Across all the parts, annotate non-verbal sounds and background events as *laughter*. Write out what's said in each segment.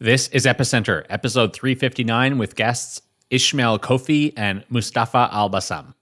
This is Epicenter, episode 359, with guests Ishmael Khoffi and Mustafa Al Bassam.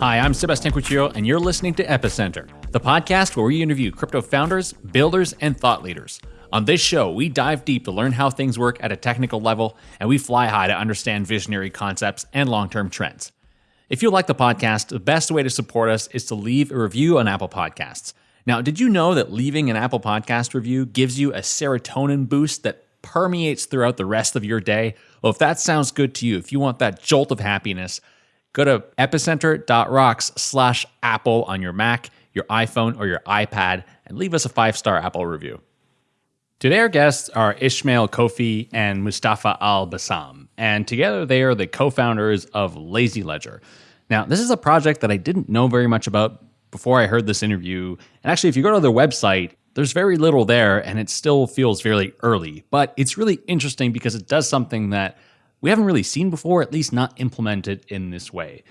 Hi, I'm Sebastian Couture, and you're listening to Epicenter, the podcast where we interview crypto founders, builders, and thought leaders. On this show, we dive deep to learn how things work at a technical level, and we fly high to understand visionary concepts and long term trends. If you like the podcast, the best way to support us is to leave a review on Apple Podcasts. Now, did you know that leaving an Apple Podcast review gives you a serotonin boost that permeates throughout the rest of your day? Well, if that sounds good to you, if you want that jolt of happiness, go to epicenter.rocks slash Apple on your Mac, your iPhone, or your iPad and leave us a five star Apple review. Today, our guests are Ismail Khoffi and Mustafa Al Bassam, and together they are the co founders of Lazy Ledger. Now, this is a project that I didn't know very much about before I heard this interview. And actually, if you go to their website, there's very little there, and it still feels very early. But it's really interesting because it does something that we haven't really seen before, at least not implemented in this way.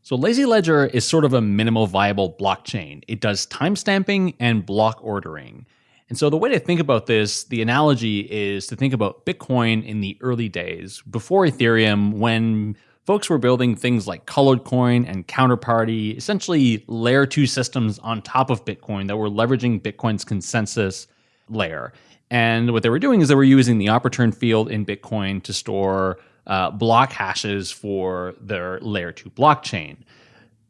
So, Lazy Ledger is sort of a minimal viable blockchain. It does timestamping and block ordering. And so the way to think about this, the analogy is to think about Bitcoin in the early days, before Ethereum, when folks were building things like Colored Coin and Counterparty, essentially layer two systems on top of Bitcoin that were leveraging Bitcoin's consensus layer. And what they were doing is they were using the OP_RETURN field in Bitcoin to store uh, block hashes for their layer two blockchain.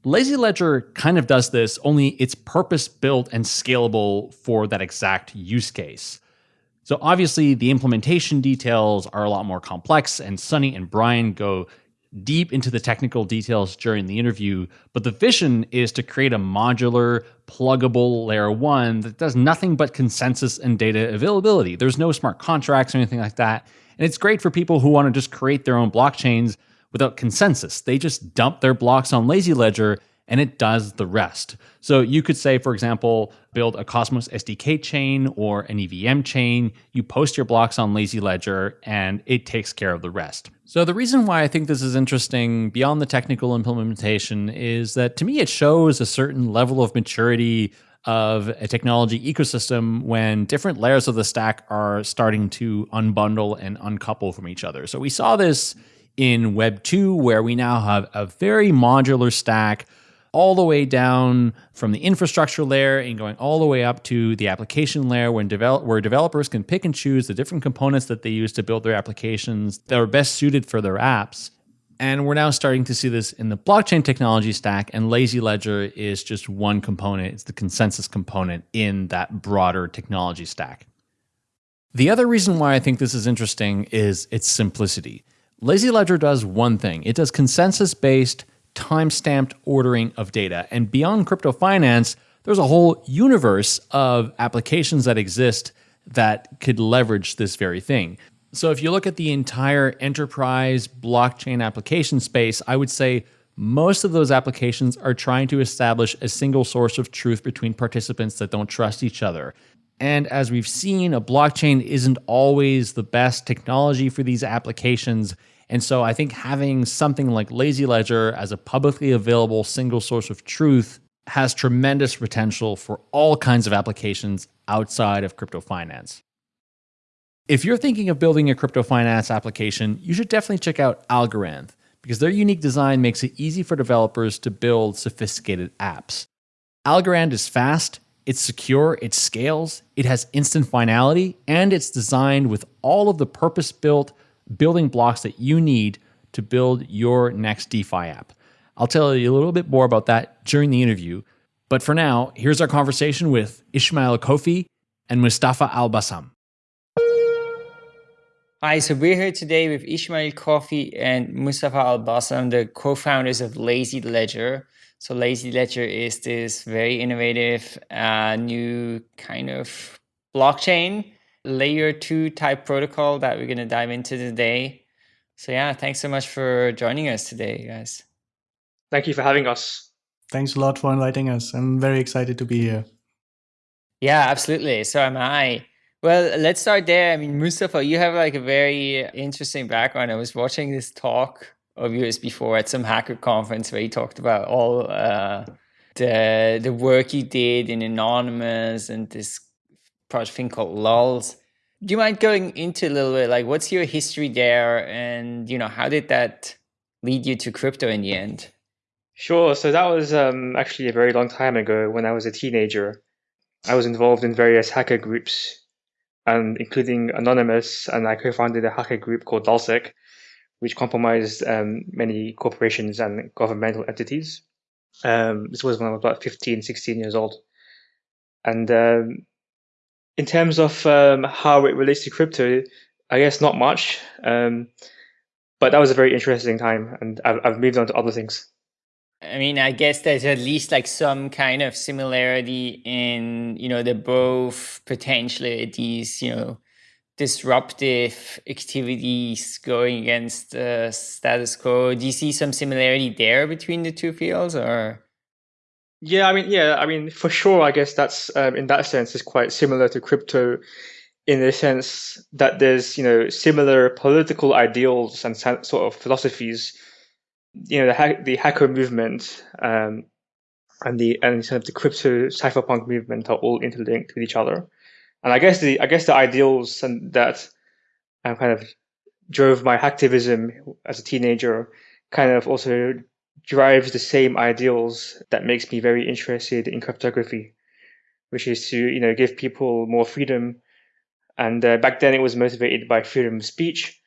Lazy Ledger kind of does this, only it's purpose built and scalable for that exact use case. So obviously, the implementation details are a lot more complex, and Sunny and Brian go deep into the technical details during the interview. But the vision is to create a modular, pluggable layer one that does nothing but consensus and data availability. There's no smart contracts or anything like that. And it's great for people who want to just create their own blockchains without consensus. They just dump their blocks on Lazy Ledger and it does the rest. So you could say, for example, build a Cosmos SDK chain or an EVM chain. You post your blocks on Lazy Ledger and it takes care of the rest. So the reason why I think this is interesting beyond the technical implementation is that to me it shows a certain level of maturity of a technology ecosystem when different layers of the stack are starting to unbundle and uncouple from each other. So we saw this in Web 2, where we now have a very modular stack all the way down from the infrastructure layer and going all the way up to the application layer when develop, where developers can pick and choose the different components that they use to build their applications that are best suited for their apps. And we're now starting to see this in the blockchain technology stack, and Lazy Ledger is just one component. It's the consensus component in that broader technology stack. The other reason why I think this is interesting is its simplicity. Lazy Ledger does one thing. It does consensus-based, time-stamped ordering of data. And beyond crypto finance, there's a whole universe of applications that exist that could leverage this very thing. So if you look at the entire enterprise blockchain application space, I would say most of those applications are trying to establish a single source of truth between participants that don't trust each other. And as we've seen, a blockchain isn't always the best technology for these applications. And so I think having something like Lazy Ledger as a publicly available single source of truth has tremendous potential for all kinds of applications outside of crypto finance. If you're thinking of building a crypto finance application, you should definitely check out Algorand because their unique design makes it easy for developers to build sophisticated apps. Algorand is fast, it's secure, it scales, it has instant finality, and it's designed with all of the purpose built building blocks that you need to build your next DeFi app. I'll tell you a little bit more about that during the interview. But for now, here's our conversation with Ismail Khoffi and Mustafa Al Bassam. Hi, so we're here today with Ismail Khoffi and Mustafa Al Bassam, the co founders of Lazy Ledger. So, Lazy Ledger is this very innovative uh, new kind of blockchain layer two type protocol that we're going to dive into today. So yeah, thanks so much for joining us today, guys. Thank you for having us. Thanks a lot for inviting us. I'm very excited to be here. Yeah, absolutely. So am I. Well, let's start there. I mean, Mustafa, you have like a very interesting background. I was watching this talk of yours before at some hacker conference where you talked about all uh, the the work you did in Anonymous and this project thing called Lulz. Do you mind going into a little bit like what's your history there and you know how did that lead you to crypto in the end? Sure. So that was um, actually a very long time ago when I was a teenager. I was involved in various hacker groups and including Anonymous, and I co-founded a hacker group called LulzSec, which compromised um, many corporations and governmental entities. Um, this was when I was about 15, 16 years old. And um, in terms of um, how it relates to crypto, I guess not much. Um, but that was a very interesting time, and I've, I've moved on to other things. I mean, I guess there's at least like some kind of similarity in, you know, the both potentially these, you know, disruptive activities going against the status quo. Do you see some similarity there between the two fields or? Yeah, I mean, yeah, I mean, for sure, I guess that's um, in that sense is quite similar to crypto in the sense that there's, you know, similar political ideals and sort of philosophies you know the hack, the hacker movement um, and the and sort of the crypto cypherpunk movement are all interlinked with each other. And I guess the I guess the ideals and that um, kind of drove my hacktivism as a teenager kind of also drives the same ideals that makes me very interested in cryptography, which is to you know give people more freedom. And uh, back then it was motivated by freedom of speech,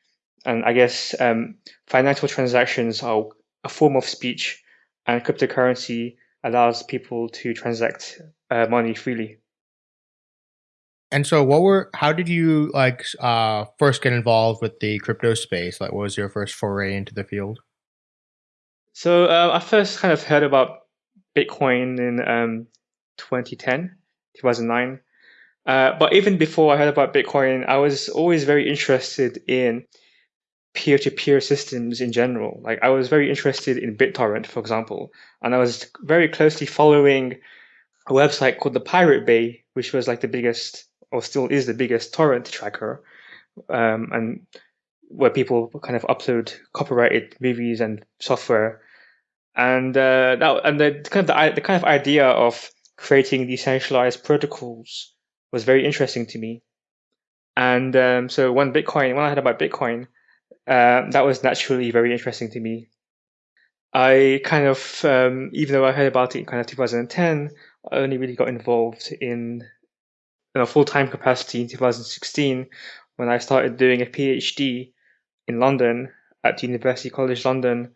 and I guess um, financial transactions are a form of speech, and cryptocurrency allows people to transact uh, money freely. And so, what were? How did you like uh, first get involved with the crypto space? Like, what was your first foray into the field? So uh, I first kind of heard about Bitcoin in um, 2010, 2009. Uh, but even before I heard about Bitcoin, I was always very interested in peer-to-peer systems in general. Like I was very interested in BitTorrent, for example, and I was very closely following a website called the Pirate Bay, which was like the biggest, or still is the biggest torrent tracker, um, and where people kind of upload copyrighted movies and software. And uh, and the kind of the, the kind of idea of creating decentralized protocols was very interesting to me. And um, so when Bitcoin, when I heard about Bitcoin, uh, that was naturally very interesting to me. I kind of, um, even though I heard about it in kind of 2010, I only really got involved in, in a full time capacity in 2016 when I started doing a PhD in London at University College London,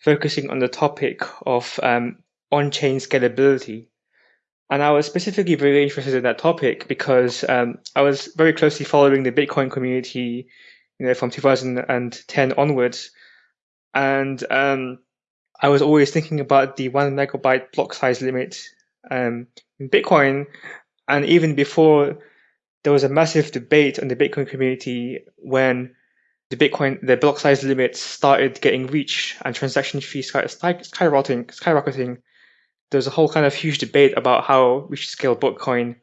focusing on the topic of um, on chain scalability. And I was specifically very interested in that topic because um, I was very closely following the Bitcoin community you know, from 2010 onwards. And um, I was always thinking about the one megabyte block size limit um, in Bitcoin. And even before, there was a massive debate on the Bitcoin community when the Bitcoin, the block size limit started getting reached and transaction fees started skyrocketing, skyrocketing. There was a whole kind of huge debate about how we should scale Bitcoin,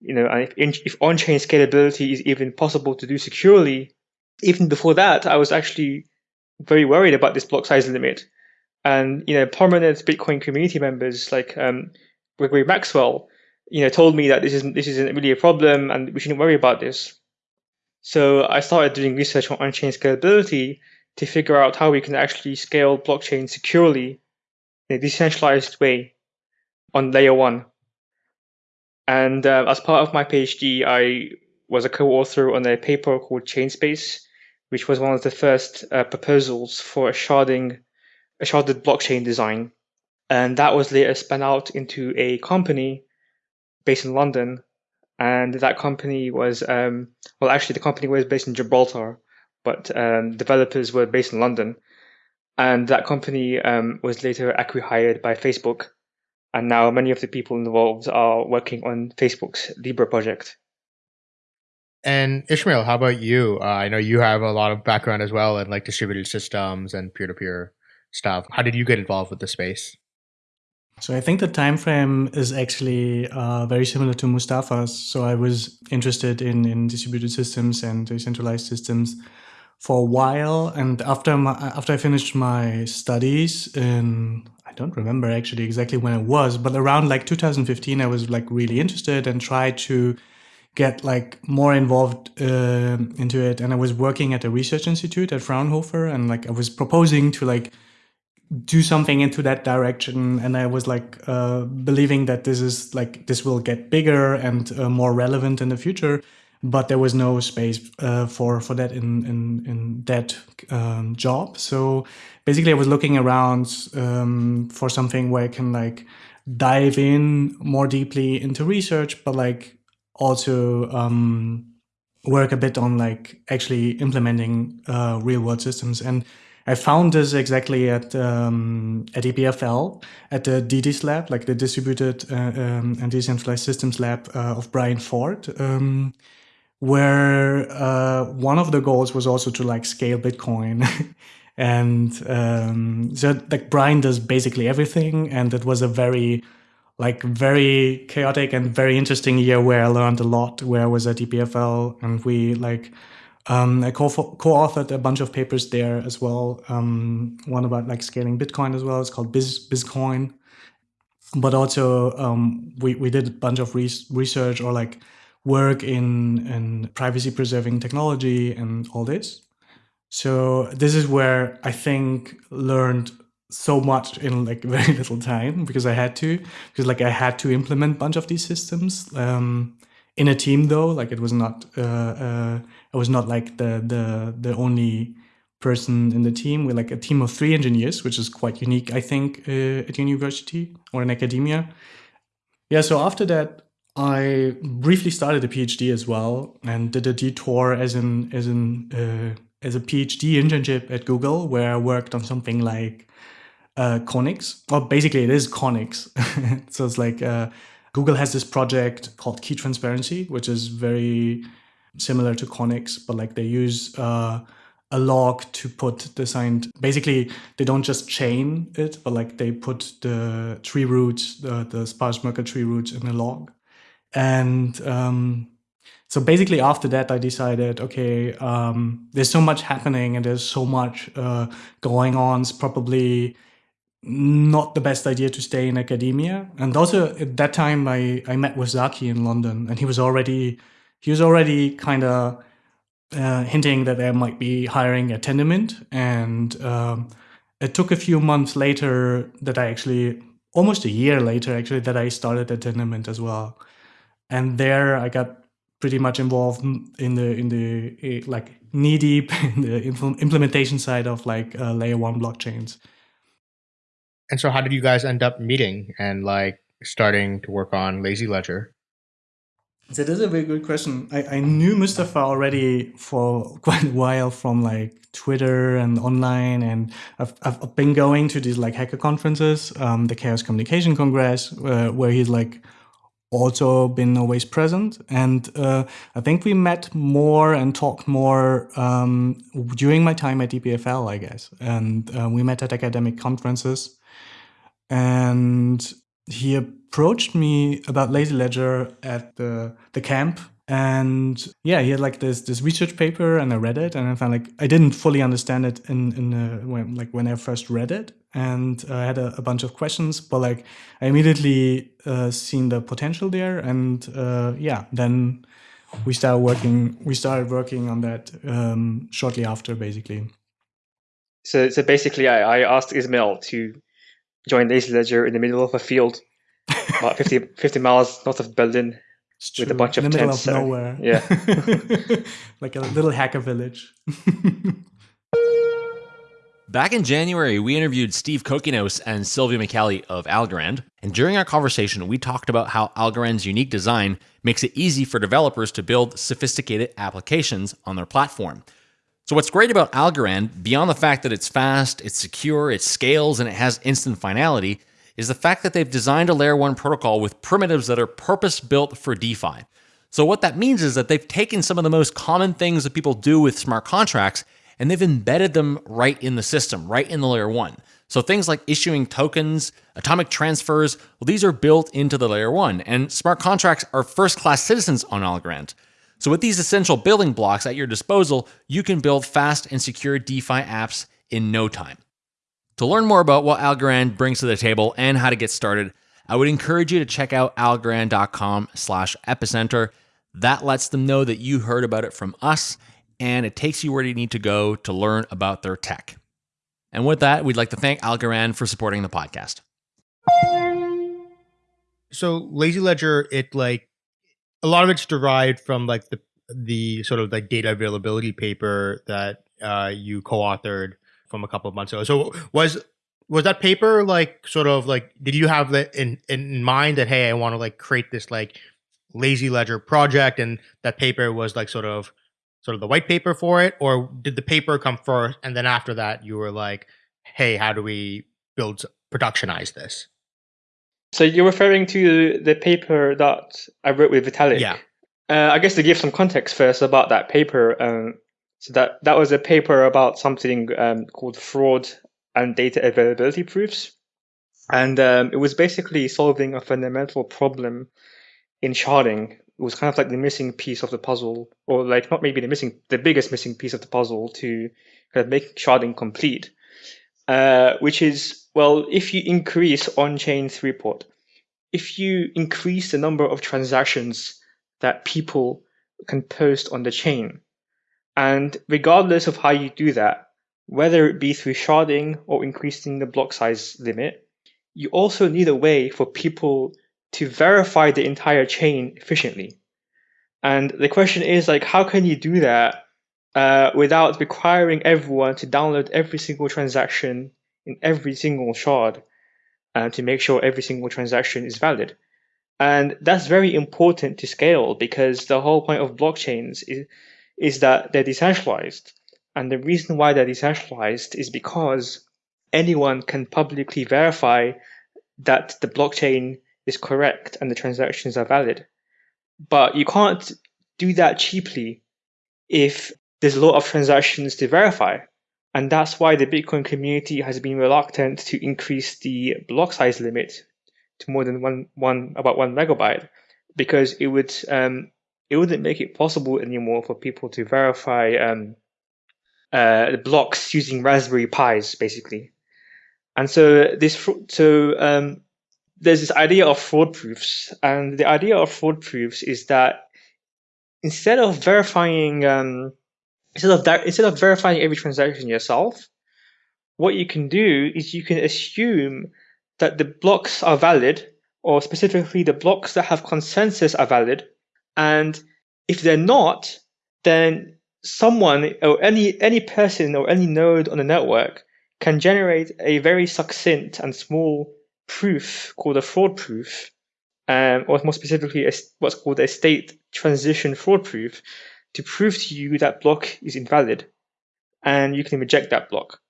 you know, and if, if on-chain scalability is even possible to do securely, even before that, I was actually very worried about this block size limit. And you know, prominent Bitcoin community members like um, Gregory Maxwell, you know, told me that this isn't this isn't really a problem and we shouldn't worry about this. So I started doing research on on-chain scalability to figure out how we can actually scale blockchain securely in a decentralized way on layer one. And uh, as part of my PhD, I was a co-author on a paper called ChainSpace, which was one of the first uh, proposals for a sharding, a sharded blockchain design. And that was later spun out into a company based in London. And that company was, um, well, actually, the company was based in Gibraltar, but um, developers were based in London. And that company um, was later acquired by Facebook. And now many of the people involved are working on Facebook's Libra project. And Ishmael, how about you? Uh, I know you have a lot of background as well in like distributed systems and peer to peer stuff. How did you get involved with the space? So I think the time frame is actually uh, very similar to Mustafa's. So I was interested in, in distributed systems and decentralized systems for a while, and after my, after I finished my studies in I don't remember actually exactly when it was, but around like 2015, I was like really interested and tried to get like more involved uh, into it. And I was working at a research institute at Fraunhofer, and like I was proposing to like do something into that direction. And i was like uh, believing that this is like this will get bigger and uh, more relevant in the future. But there was no space uh, for for that in in, in that um, job. So basically i was looking around um, for something where i can like dive in more deeply into research but like also um, work a bit on like actually implementing uh, real world systems. And I found this exactly at um, at EPFL at the DEDIS lab, like the Distributed uh, um, and Decentralized Systems lab uh, of Bryan Ford, um, where uh, one of the goals was also to like scale Bitcoin. *laughs* and um, so like Brian does basically everything, and it was a very like very chaotic and very interesting year where I learned a lot. Where I was at EPFL, and we like um, I co- co-authored a bunch of papers there as well. Um, one about like scaling Bitcoin as well. It's called Biz ByzCoin. But also um, we we did a bunch of re- research or like work in in privacy preserving technology and all this. So this is where I think learned so much in like *laughs* very little time because I had to because like I had to implement a bunch of these systems um, in a team though. Like it was not. Uh, uh, was not like the the the only person in the team. We're like a team of three engineers, which is quite unique, I think, uh, at university or in academia. Yeah. So after that, I briefly started a PhD as well and did a detour as an as an uh, as a PhD internship at Google, where I worked on something like uh, CONIKS. Well, basically, it is CONIKS. *laughs* so it's like uh, Google has this project called Key Transparency, which is very similar to CONIKS, but like they use uh, a log to put the signed. Basically, they don't just chain it, but like they put the tree roots, the, the sparse Merkle tree roots in a log. And um, so basically, after that, I decided, okay, um, there's so much happening and there's so much uh, going on. It's probably not the best idea to stay in academia. And also at that time, I, I met with Zaki in London, and he was already he was already kind of uh, hinting that they might be hiring a Tendermint. And um, it took a few months later that I actually, almost a year later, actually, that I started at Tendermint as well. And there I got pretty much involved in the in the eh, like knee deep *laughs* in the implementation side of like uh, layer one blockchains. And so, how did you guys end up meeting and like starting to work on Lazy Ledger? That is a very good question. I, I knew Mustafa already for *laughs* quite a while from like Twitter and online, and I've, I've been going to these like hacker conferences, um, the Chaos Communication Congress, uh, where he's like also been always present. And uh, I think we met more and talked more um, during my time at EPFL, I guess. And uh, we met at academic conferences. And he approached me about Lazy Ledger at the the camp, and yeah, he had like this this research paper, and I read it, and I found like I didn't fully understand it in in when like when I first read it, and I had a, a, bunch of questions, but like I immediately uh, seen the potential there, and uh, yeah, then we started working. We started working on that um, shortly after, basically. So, so basically, I, I asked Ismail to join Lazy Ledger in the middle of a field, *laughs* about 50, 50 miles north of Berlin, with a bunch of in the tents. middle of nowhere. Yeah, *laughs* *laughs* like a little hacker village. Back in January, we interviewed Steve Kokinos and Silvio Micali of Algorand. And during our conversation, we talked about how Algorand's unique design makes it easy for developers to build sophisticated applications on their platform. So, what's great about Algorand, beyond the fact that it's fast, it's secure, it scales, and it has instant finality, is the fact that they've designed a layer 1 protocol with primitives that are purpose built for DeFi. So, what that means is that they've taken some of the most common things that people do with smart contracts and they've embedded them right in the system, right in the layer 1. So things like issuing tokens, atomic transfers, well, these are built into the layer one, and smart contracts are first class citizens on Algorand. So with these essential building blocks at your disposal, you can build fast and secure DeFi apps in no time. To learn more about what Algorand brings to the table and how to get started, I would encourage you to check out algorand.com slash epicenter. That lets them know that you heard about it from us, and it takes you where you need to go to learn about their tech. And with that, we'd like to thank Algorand for supporting the podcast. So Lazy Ledger, it like a lot of it's derived from like the the sort of like data availability paper that uh, you co-authored from a couple of months ago. So was was that paper like sort of like did you have that in in mind that hey I want to like create this like lazy ledger project and that paper was like sort of sort of the white paper for it or did the paper come first and then after that you were like hey how do we build productionize this so you're referring to the paper that i wrote with vitalik? Yeah. Uh, i guess to give some context first about that paper um, so that that was a paper about something um, called fraud and data availability proofs. And um, it was basically solving a fundamental problem in sharding. It was kind of like the missing piece of the puzzle, or like not maybe the missing, the biggest missing piece of the puzzle to kind of make sharding complete. Uh, which is well, if you increase on-chain throughput, if you increase the number of transactions that people can post on the chain, and regardless of how you do that, whether it be through sharding or increasing the block size limit, you also need a way for people to verify the entire chain efficiently. And the question is like, how can you do that uh, without requiring everyone to download every single transaction in every single shard uh, to make sure every single transaction is valid? And that's very important to scale because the whole point of blockchains is, is that they're decentralized. And the reason why they're decentralized is because anyone can publicly verify that the blockchain is correct and the transactions are valid. But you can't do that cheaply if there's a lot of transactions to verify. And that's why the Bitcoin community has been reluctant to increase the block size limit to more than one, one about one megabyte, because it would um, it wouldn't make it possible anymore for people to verify um, uh, the blocks using Raspberry Pis, basically. And so this so um, there's this idea of fraud proofs, and the idea of fraud proofs is that instead of verifying um, instead of that, instead of verifying every transaction yourself, what you can do is you can assume that the blocks are valid, or specifically the blocks that have consensus are valid, and if they're not, then someone or any any person or any node on the network can generate a very succinct and small proof called a fraud proof, um, or more specifically, a, what's called a state transition fraud proof, to prove to you that block is invalid, and you can reject that block.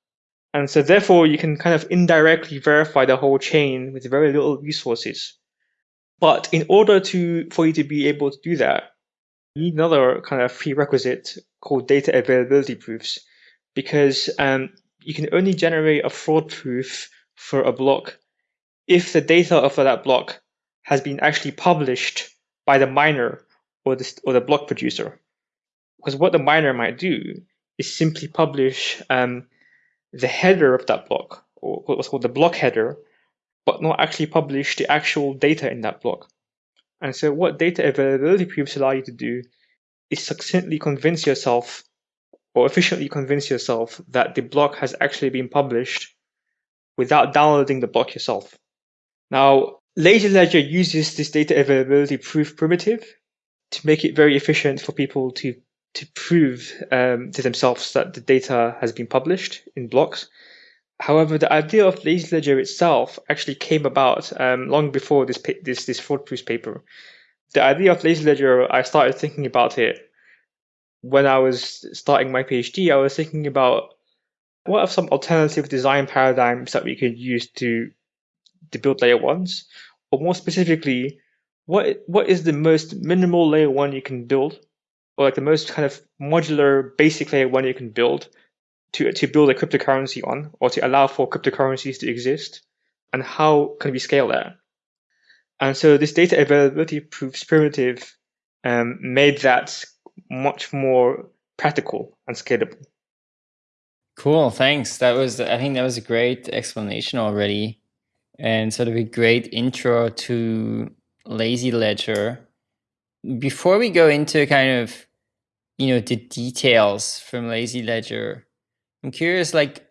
And so, therefore, you can kind of indirectly verify the whole chain with very little resources. But in order to for you to be able to do that, you need another kind of prerequisite called data availability proofs, because um, you can only generate a fraud proof for a block if the data of that block has been actually published by the miner or the, or the block producer. Because what the miner might do is simply publish um, the header of that block, or what's called the block header, but not actually publish the actual data in that block. And so, what data availability proofs allow you to do is succinctly convince yourself or efficiently convince yourself that the block has actually been published without downloading the block yourself. Now, Lazy Ledger uses this data availability proof primitive to make it very efficient for people to to prove um, to themselves that the data has been published in blocks. However, the idea of Lazy Ledger itself actually came about um, long before this this this fraud proof paper. The idea of Lazy Ledger, I started thinking about it when I was starting my PhD. I was thinking about what are some alternative design paradigms that we could use to to build layer ones, or more specifically, what what is the most minimal layer one you can build, or like the most kind of modular basic layer one you can build to, to build a cryptocurrency on or to allow for cryptocurrencies to exist? And how can we scale that? And so this data availability proofs primitive um, made that much more practical and scalable. Cool, thanks. That was, I think that was a great explanation already and sort of a great intro to Lazy Ledger. Before we go into kind of, you know, the details from Lazy Ledger, I'm curious, like,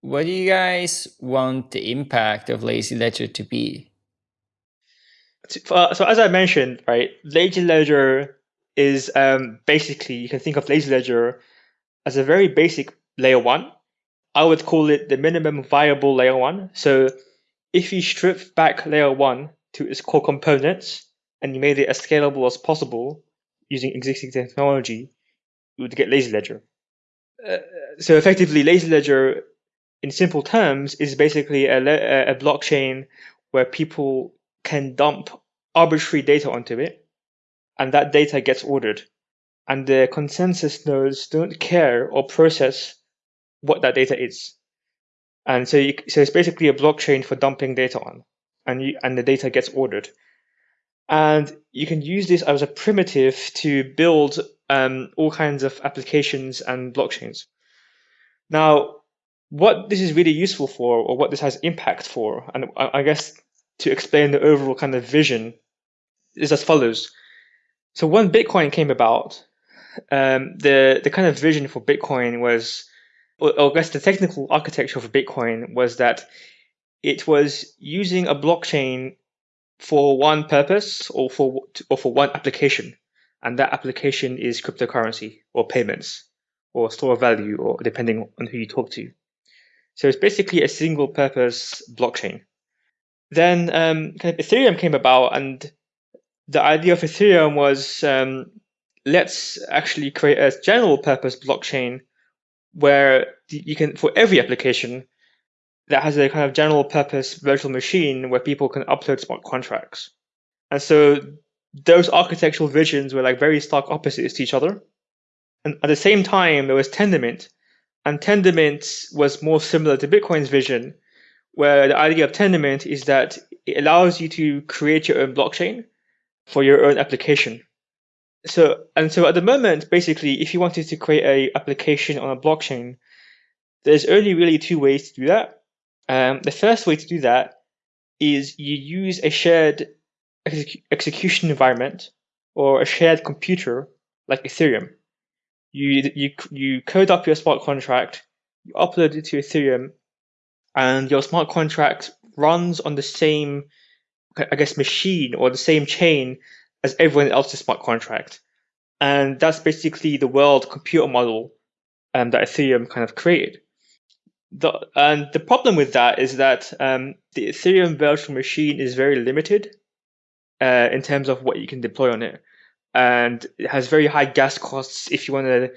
what do you guys want the impact of Lazy Ledger to be? So, as I mentioned, right, Lazy Ledger is um, basically you can think of Lazy Ledger as a very basic layer one. I would call it the minimum viable layer one. So if you strip back layer one to its core components and you made it as scalable as possible using existing technology, you would get Lazy Ledger. Uh, so effectively, Lazy Ledger, in simple terms, is basically a, a blockchain where people can dump arbitrary data onto it, and that data gets ordered. And the consensus nodes don't care or process what that data is. And so, you, so it's basically a blockchain for dumping data on, and you, and the data gets ordered. And you can use this as a primitive to build um, all kinds of applications and blockchains. Now, what this is really useful for, or what this has impact for, and I guess to explain the overall kind of vision, is as follows. So when Bitcoin came about, um, the the kind of vision for Bitcoin was or I guess the technical architecture of Bitcoin was that it was using a blockchain for one purpose or for or for one application, and that application is cryptocurrency or payments or store of value or depending on who you talk to. So it's basically a single purpose blockchain. Then um, kind of Ethereum came about, and the idea of Ethereum was um, let's actually create a general purpose blockchain where you can, for every application that has a kind of general purpose virtual machine where people can upload smart contracts. And so those architectural visions were like very stark opposites to each other. And at the same time, there was Tendermint. And Tendermint was more similar to Bitcoin's vision, where the idea of Tendermint is that it allows you to create your own blockchain for your own application so and so at the moment, basically, if you wanted to create a application on a blockchain, there's only really two ways to do that. Um, the first way to do that is you use a shared exec- execution environment or a shared computer like Ethereum. You you you code up your smart contract, you upload it to Ethereum, and your smart contract runs on the same, I guess, machine or the same chain as everyone else's smart contract. And that's basically the world computer model um, that Ethereum kind of created. The, and the problem with that is that um, the Ethereum virtual machine is very limited uh, in terms of what you can deploy on it. And it has very high gas costs if you want to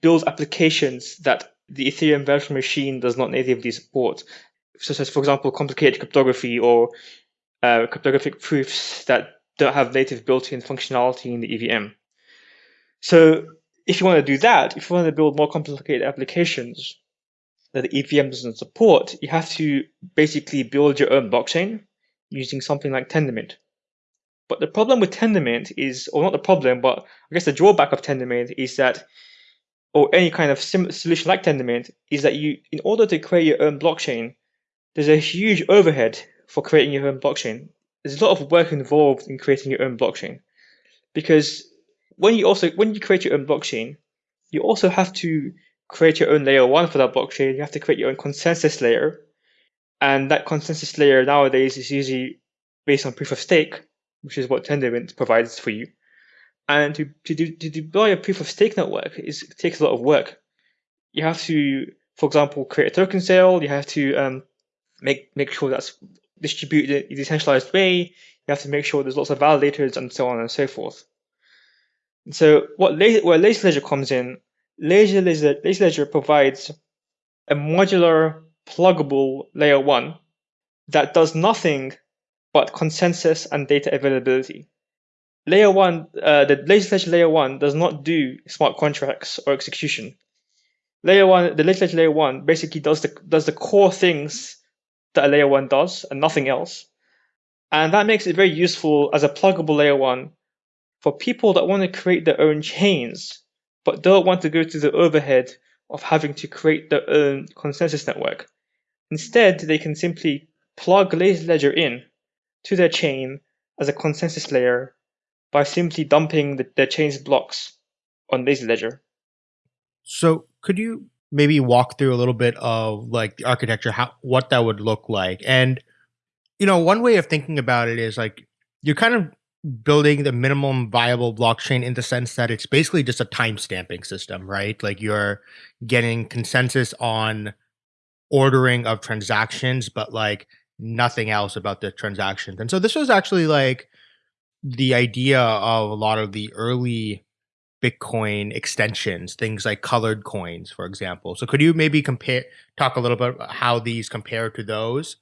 build applications that the Ethereum virtual machine does not natively support, such as, for example, complicated cryptography or uh, cryptographic proofs that don't have native built-in functionality in the EVM. So if you want to do that, if you want to build more complicated applications that the EVM doesn't support, you have to basically build your own blockchain using something like Tendermint. But the problem with Tendermint is, or not the problem, but I guess the drawback of Tendermint is that, or any kind of solution like Tendermint, is that you, in order to create your own blockchain, there's a huge overhead for creating your own blockchain there's a lot of work involved in creating your own blockchain because when you also when you create your own blockchain, you also have to create your own layer one for that blockchain. You have to create your own consensus layer, and that consensus layer nowadays is usually based on proof of stake, which is what Tendermint provides for you. And to to, do, to deploy a proof of stake network is takes a lot of work. You have to, for example, create a token sale. You have to um, make make sure that's distributed in a decentralized way. You have to make sure there's lots of validators and so on and so forth. So what where Lazy Ledger comes in, Lazy provides a modular, pluggable layer one that does nothing but consensus and data availability. Layer one, uh, the Ledger layer one does not do smart contracts or execution. layer one, the ledger layer one basically does the does the core things that a layer one does and nothing else. And that makes it very useful as a pluggable layer one for people that want to create their own chains, but don't want to go through the overhead of having to create their own consensus network. Instead, they can simply plug Lazy Ledger in to their chain as a consensus layer by simply dumping the, their chain's blocks on Lazy Ledger. So could you maybe walk through a little bit of like the architecture, how what that would look like? And you know, one way of thinking about it is like you're kind of building the minimum viable blockchain in the sense that it's basically just a time stamping system, right? Like you're getting consensus on ordering of transactions, but like nothing else about the transactions. And so this was actually like the idea of a lot of the early Bitcoin extensions, things like colored coins, for example. So could you maybe compare, talk a little bit about how these compare to those?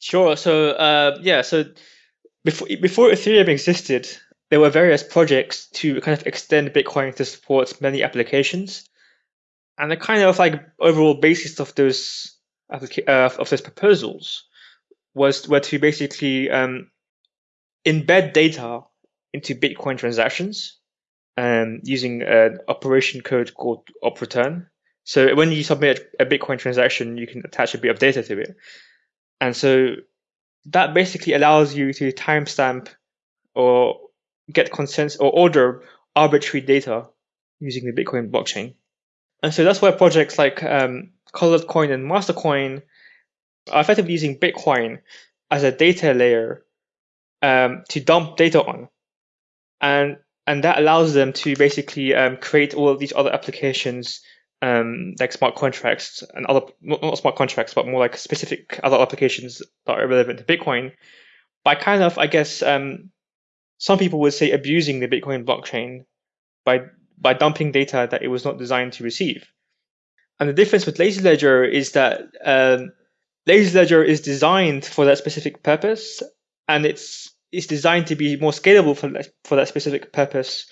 Sure. So uh, yeah, so before before Ethereum existed, there were various projects to kind of extend Bitcoin to support many applications, and the kind of like overall basis of those applica- uh, of those proposals was were to basically um, embed data into Bitcoin transactions um, using an operation code called OP_RETURN. So when you submit a Bitcoin transaction, you can attach a bit of data to it. And so that basically allows you to timestamp or get consensus or order arbitrary data using the Bitcoin blockchain. And so that's why projects like um, Colored Coin and Mastercoin are effectively using Bitcoin as a data layer um, to dump data on. And and that allows them to basically um, create all of these other applications um, like smart contracts and other not smart contracts but more like specific other applications that are relevant to bitcoin. By kind of i guess um, some people would say abusing the bitcoin blockchain by by dumping data that it was not designed to receive. And the difference with lazy ledger is that um, lazy ledger is designed for that specific purpose and it's it's designed to be more scalable for that, for that specific purpose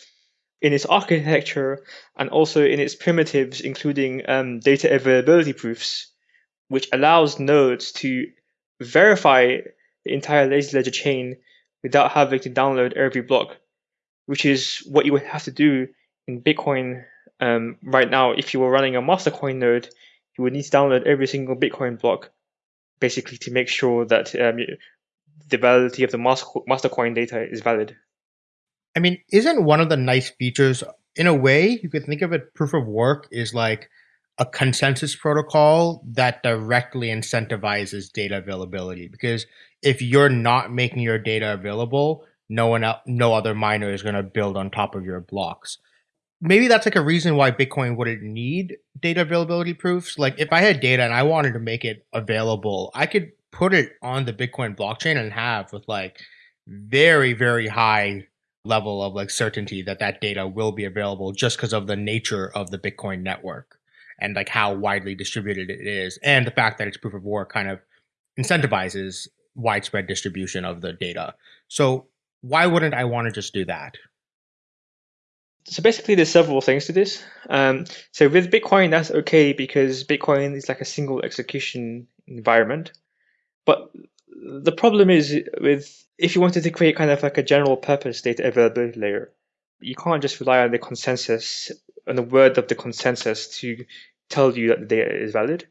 in its architecture and also in its primitives, including um, data availability proofs, which allows nodes to verify the entire lazy ledger chain without having to download every block, which is what you would have to do in Bitcoin um, right now. If you were running a Mastercoin node, you would need to download every single Bitcoin block, basically to make sure that um, the validity of the Mastercoin data is valid. I mean, isn't one of the nice features, in a way, you could think of it, proof of work is like a consensus protocol that directly incentivizes data availability. Because if you're not making your data available, no one, else, no other miner is going to build on top of your blocks. Maybe that's like a reason why Bitcoin wouldn't need data availability proofs. Like if I had data and I wanted to make it available, I could put it on the Bitcoin blockchain and have with like very, very high level of like certainty that that data will be available just because of the nature of the Bitcoin network and like how widely distributed it is and the fact that it's proof of work kind of incentivizes widespread distribution of the data. So why wouldn't I want to just do that? So basically, there's several things to this. Um, so with Bitcoin, that's okay because Bitcoin is like a single execution environment. But the problem is with if you wanted to create kind of like a general purpose data availability layer, you can't just rely on the consensus on the word of the consensus to tell you that the data is valid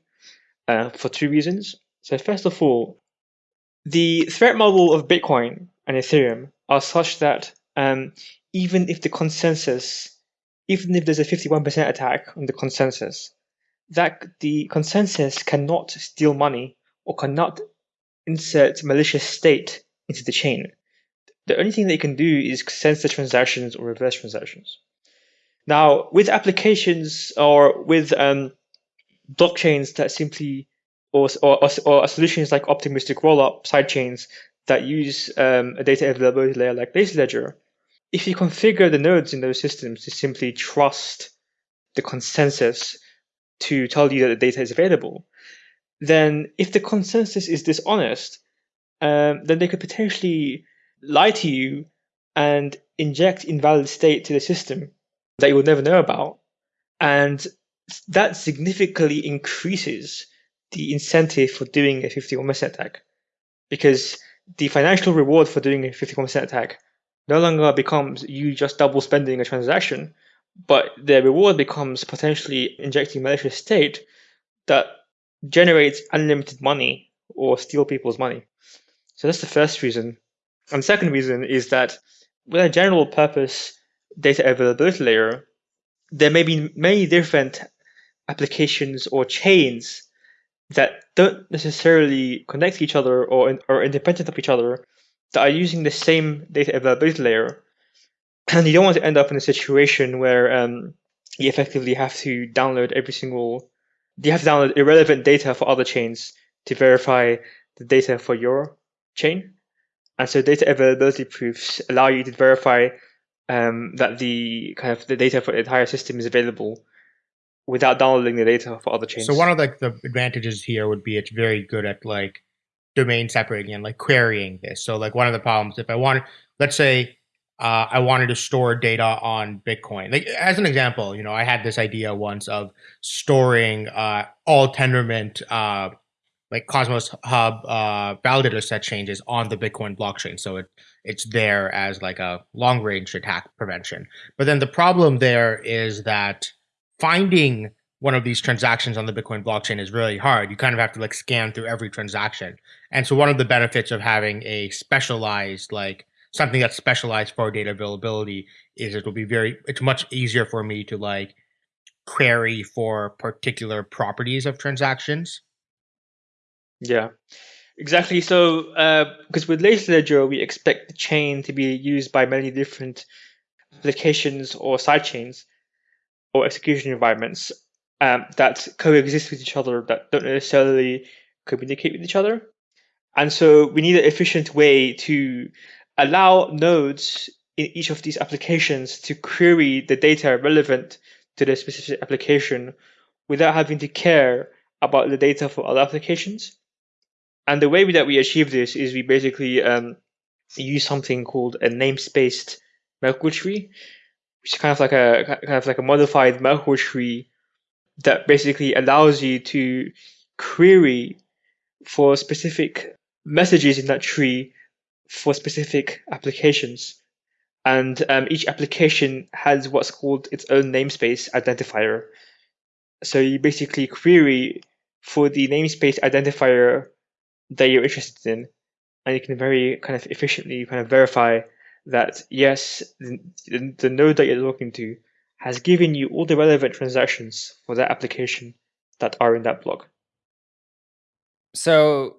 uh, for two reasons. So first of all, the threat model of Bitcoin and Ethereum are such that um, even if the consensus, even if there's a 51% attack on the consensus, that the consensus cannot steal money or cannot insert malicious state into the chain. The only thing they can do is censor transactions or reverse transactions. Now, with applications or with um, blockchains that simply, or, or, or solutions like optimistic rollup sidechains that use um, a data availability layer like Lazy Ledger, if you configure the nodes in those systems to simply trust the consensus to tell you that the data is available, then if the consensus is dishonest, um, then they could potentially lie to you and inject invalid state to the system that you would never know about. And that significantly increases the incentive for doing a 51% attack because the financial reward for doing a 51% attack no longer becomes you just double spending a transaction, but the reward becomes potentially injecting malicious state that generates unlimited money or steal people's money. So that's the first reason. And the second reason is that with a general purpose data availability layer, there may be many different applications or chains that don't necessarily connect to each other or are independent of each other that are using the same data availability layer. *clears throat* And you don't want to end up in a situation where um, you effectively have to download every single, you have to download irrelevant data for other chains to verify the data for your chain. And so data availability proofs allow you to verify um, that the kind of the data for the entire system is available without downloading the data for other chains. So one of the advantages here would be it's very good at like domain separating and like querying this. So like one of the problems, if I want, let's say uh, I wanted to store data on Bitcoin. Like as an example, you know, I had this idea once of storing uh, all Tendermint uh, like Cosmos Hub uh, validator set changes on the Bitcoin blockchain. So it it's there as like a long range attack prevention. But then the problem there is that finding one of these transactions on the Bitcoin blockchain is really hard. You kind of have to like scan through every transaction. And so one of the benefits of having a specialized like something that's specialized for data availability is it will be very it's much easier for me to like query for particular properties of transactions yeah, exactly. So, uh, because with Lazy Ledger, we expect the chain to be used by many different applications or side chains or execution environments um, that coexist with each other that don't necessarily communicate with each other. And so we need an efficient way to allow nodes in each of these applications to query the data relevant to the specific application without having to care about the data for other applications. And the way that we achieve this is we basically um, use something called a namespaced Merkle tree, which is kind of like a kind of like a modified Merkle tree that basically allows you to query for specific messages in that tree for specific applications. And um, each application has what's called its own namespace identifier. So you basically query for the namespace identifier that you're interested in, and you can very kind of efficiently kind of verify that yes, the, the node that you're looking to has given you all the relevant transactions for that application that are in that block. So,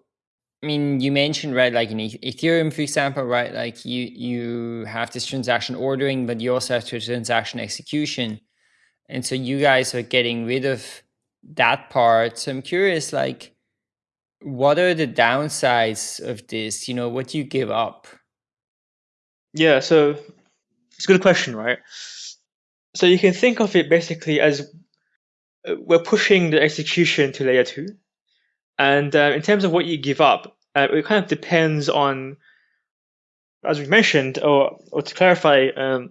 I mean, you mentioned right, like in Ethereum, for example, right, like you you have this transaction ordering, but you also have to transaction execution, and so you guys are getting rid of that part. So I'm curious, like, what are the downsides of this? You know, what do you give up? Yeah, so it's a good question, right? So you can think of it basically as uh, we're pushing the execution to layer two. And uh, in terms of what you give up, uh, it kind of depends on, as we mentioned, or, or to clarify, um,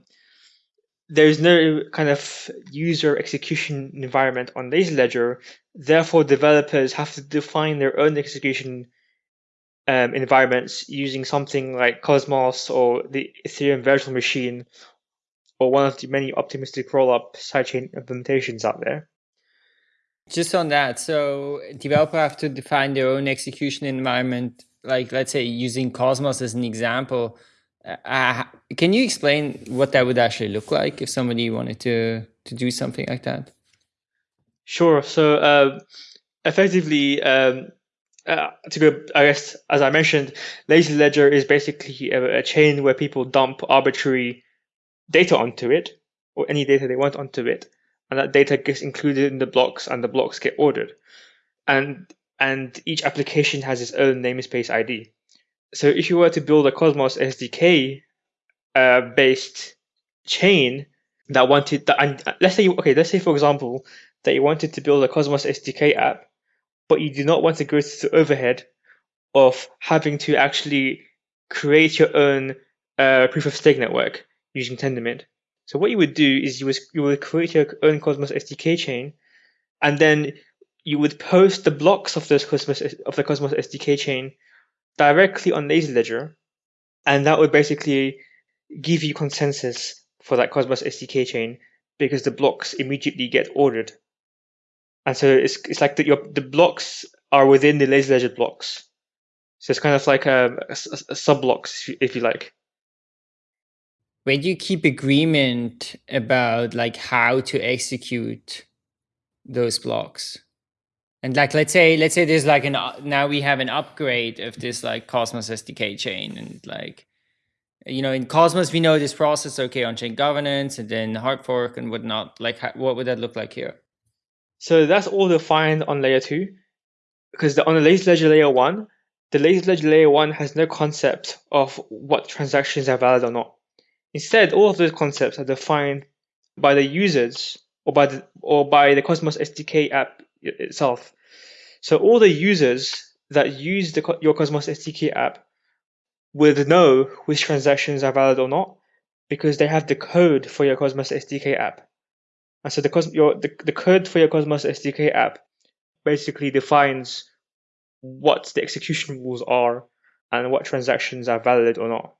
there's no kind of user execution environment on Lazy Ledger. Therefore, developers have to define their own execution um, environments using something like Cosmos or the Ethereum virtual machine or one of the many optimistic rollup sidechain implementations out there. Just on that, so developer have to define their own execution environment, like let's say using Cosmos as an example uh, can you explain what that would actually look like if somebody wanted to to do something like that? Sure. So uh, effectively, um, uh, to go, I guess, as I mentioned, Lazy Ledger is basically a, a, chain where people dump arbitrary data onto it, or any data they want onto it, and that data gets included in the blocks, and the blocks get ordered, and and each application has its own namespace ID so if you were to build a Cosmos SDK uh, based chain that wanted that, and let's say you, okay, let's say for example that you wanted to build a Cosmos SDK app, but you do not want to go through the overhead of having to actually create your own uh, proof of stake network using Tendermint. So what you would do is you would, you would create your own Cosmos SDK chain and then you would post the blocks of those Cosmos of the Cosmos SDK chain directly on Lazy Ledger, and that would basically give you consensus for that Cosmos SDK chain because the blocks immediately get ordered. And so it's it's like the, your the blocks are within the lazy ledger blocks. So it's kind of like a, a, a sub blocks, if you like. Where do you keep agreement about like how to execute those blocks? And like let's say let's say there's like an now we have an upgrade of this like Cosmos SDK chain and like you know in Cosmos we know this process okay on chain governance and then hard fork and whatnot. Like what would that look like here? So that's all defined on layer two because the, on the lazy ledger layer one, the lazy ledger layer one has no concept of what transactions are valid or not. Instead, all of those concepts are defined by the users or by the or by the Cosmos SDK app itself. So all the users that use the, your Cosmos SDK app will know which transactions are valid or not because they have the code for your Cosmos SDK app. And so the, your, the, the code for your Cosmos SDK app basically defines what the execution rules are and what transactions are valid or not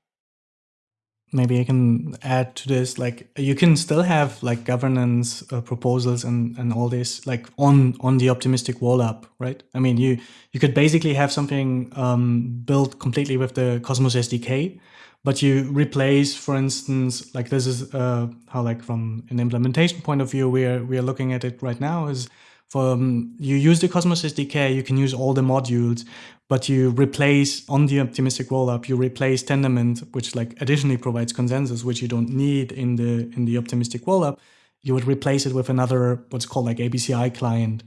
maybe I can add to this. Like you can still have like governance uh, proposals and and all this like on on the optimistic rollup, right? I mean, you you could basically have something um, built completely with the Cosmos SDK, but you replace, for instance, like this is uh, how like from an implementation point of view, we are we are looking at it right now is. For, um, you use the Cosmos SDK, you can use all the modules, but you replace on the optimistic rollup, you replace Tendermint, which like additionally provides consensus, which you don't need in the in the optimistic rollup. You would replace it with another what's called like ABCI client.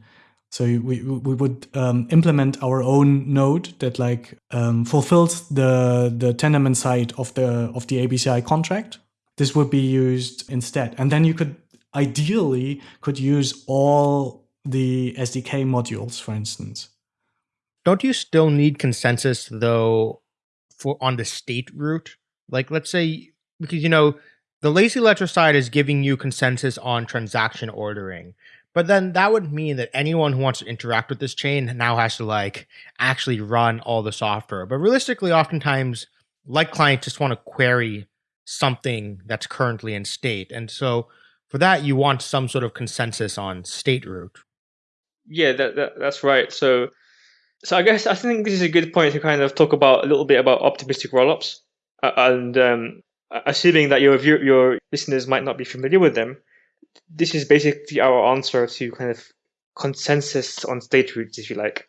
So we we would um, implement our own node that like um, fulfills the the Tendermint side of the of the ABCI contract. This would be used instead, and then you could ideally could use all the SDK modules, for instance don't you still need consensus though for on the state root? Like let's say because you know the lazy ledger side is giving you consensus on transaction ordering. But then that would mean that anyone who wants to interact with this chain now has to like actually run all the software. But realistically, oftentimes, like clients just want to query something that's currently in state. And so for that, you want some sort of consensus on state root. Yeah, that, that that's right. So so I guess I think this is a good point to kind of talk about a little bit about optimistic rollups, uh, and um, assuming that your view, your listeners might not be familiar with them, this is basically our answer to kind of consensus on state roots, if you like.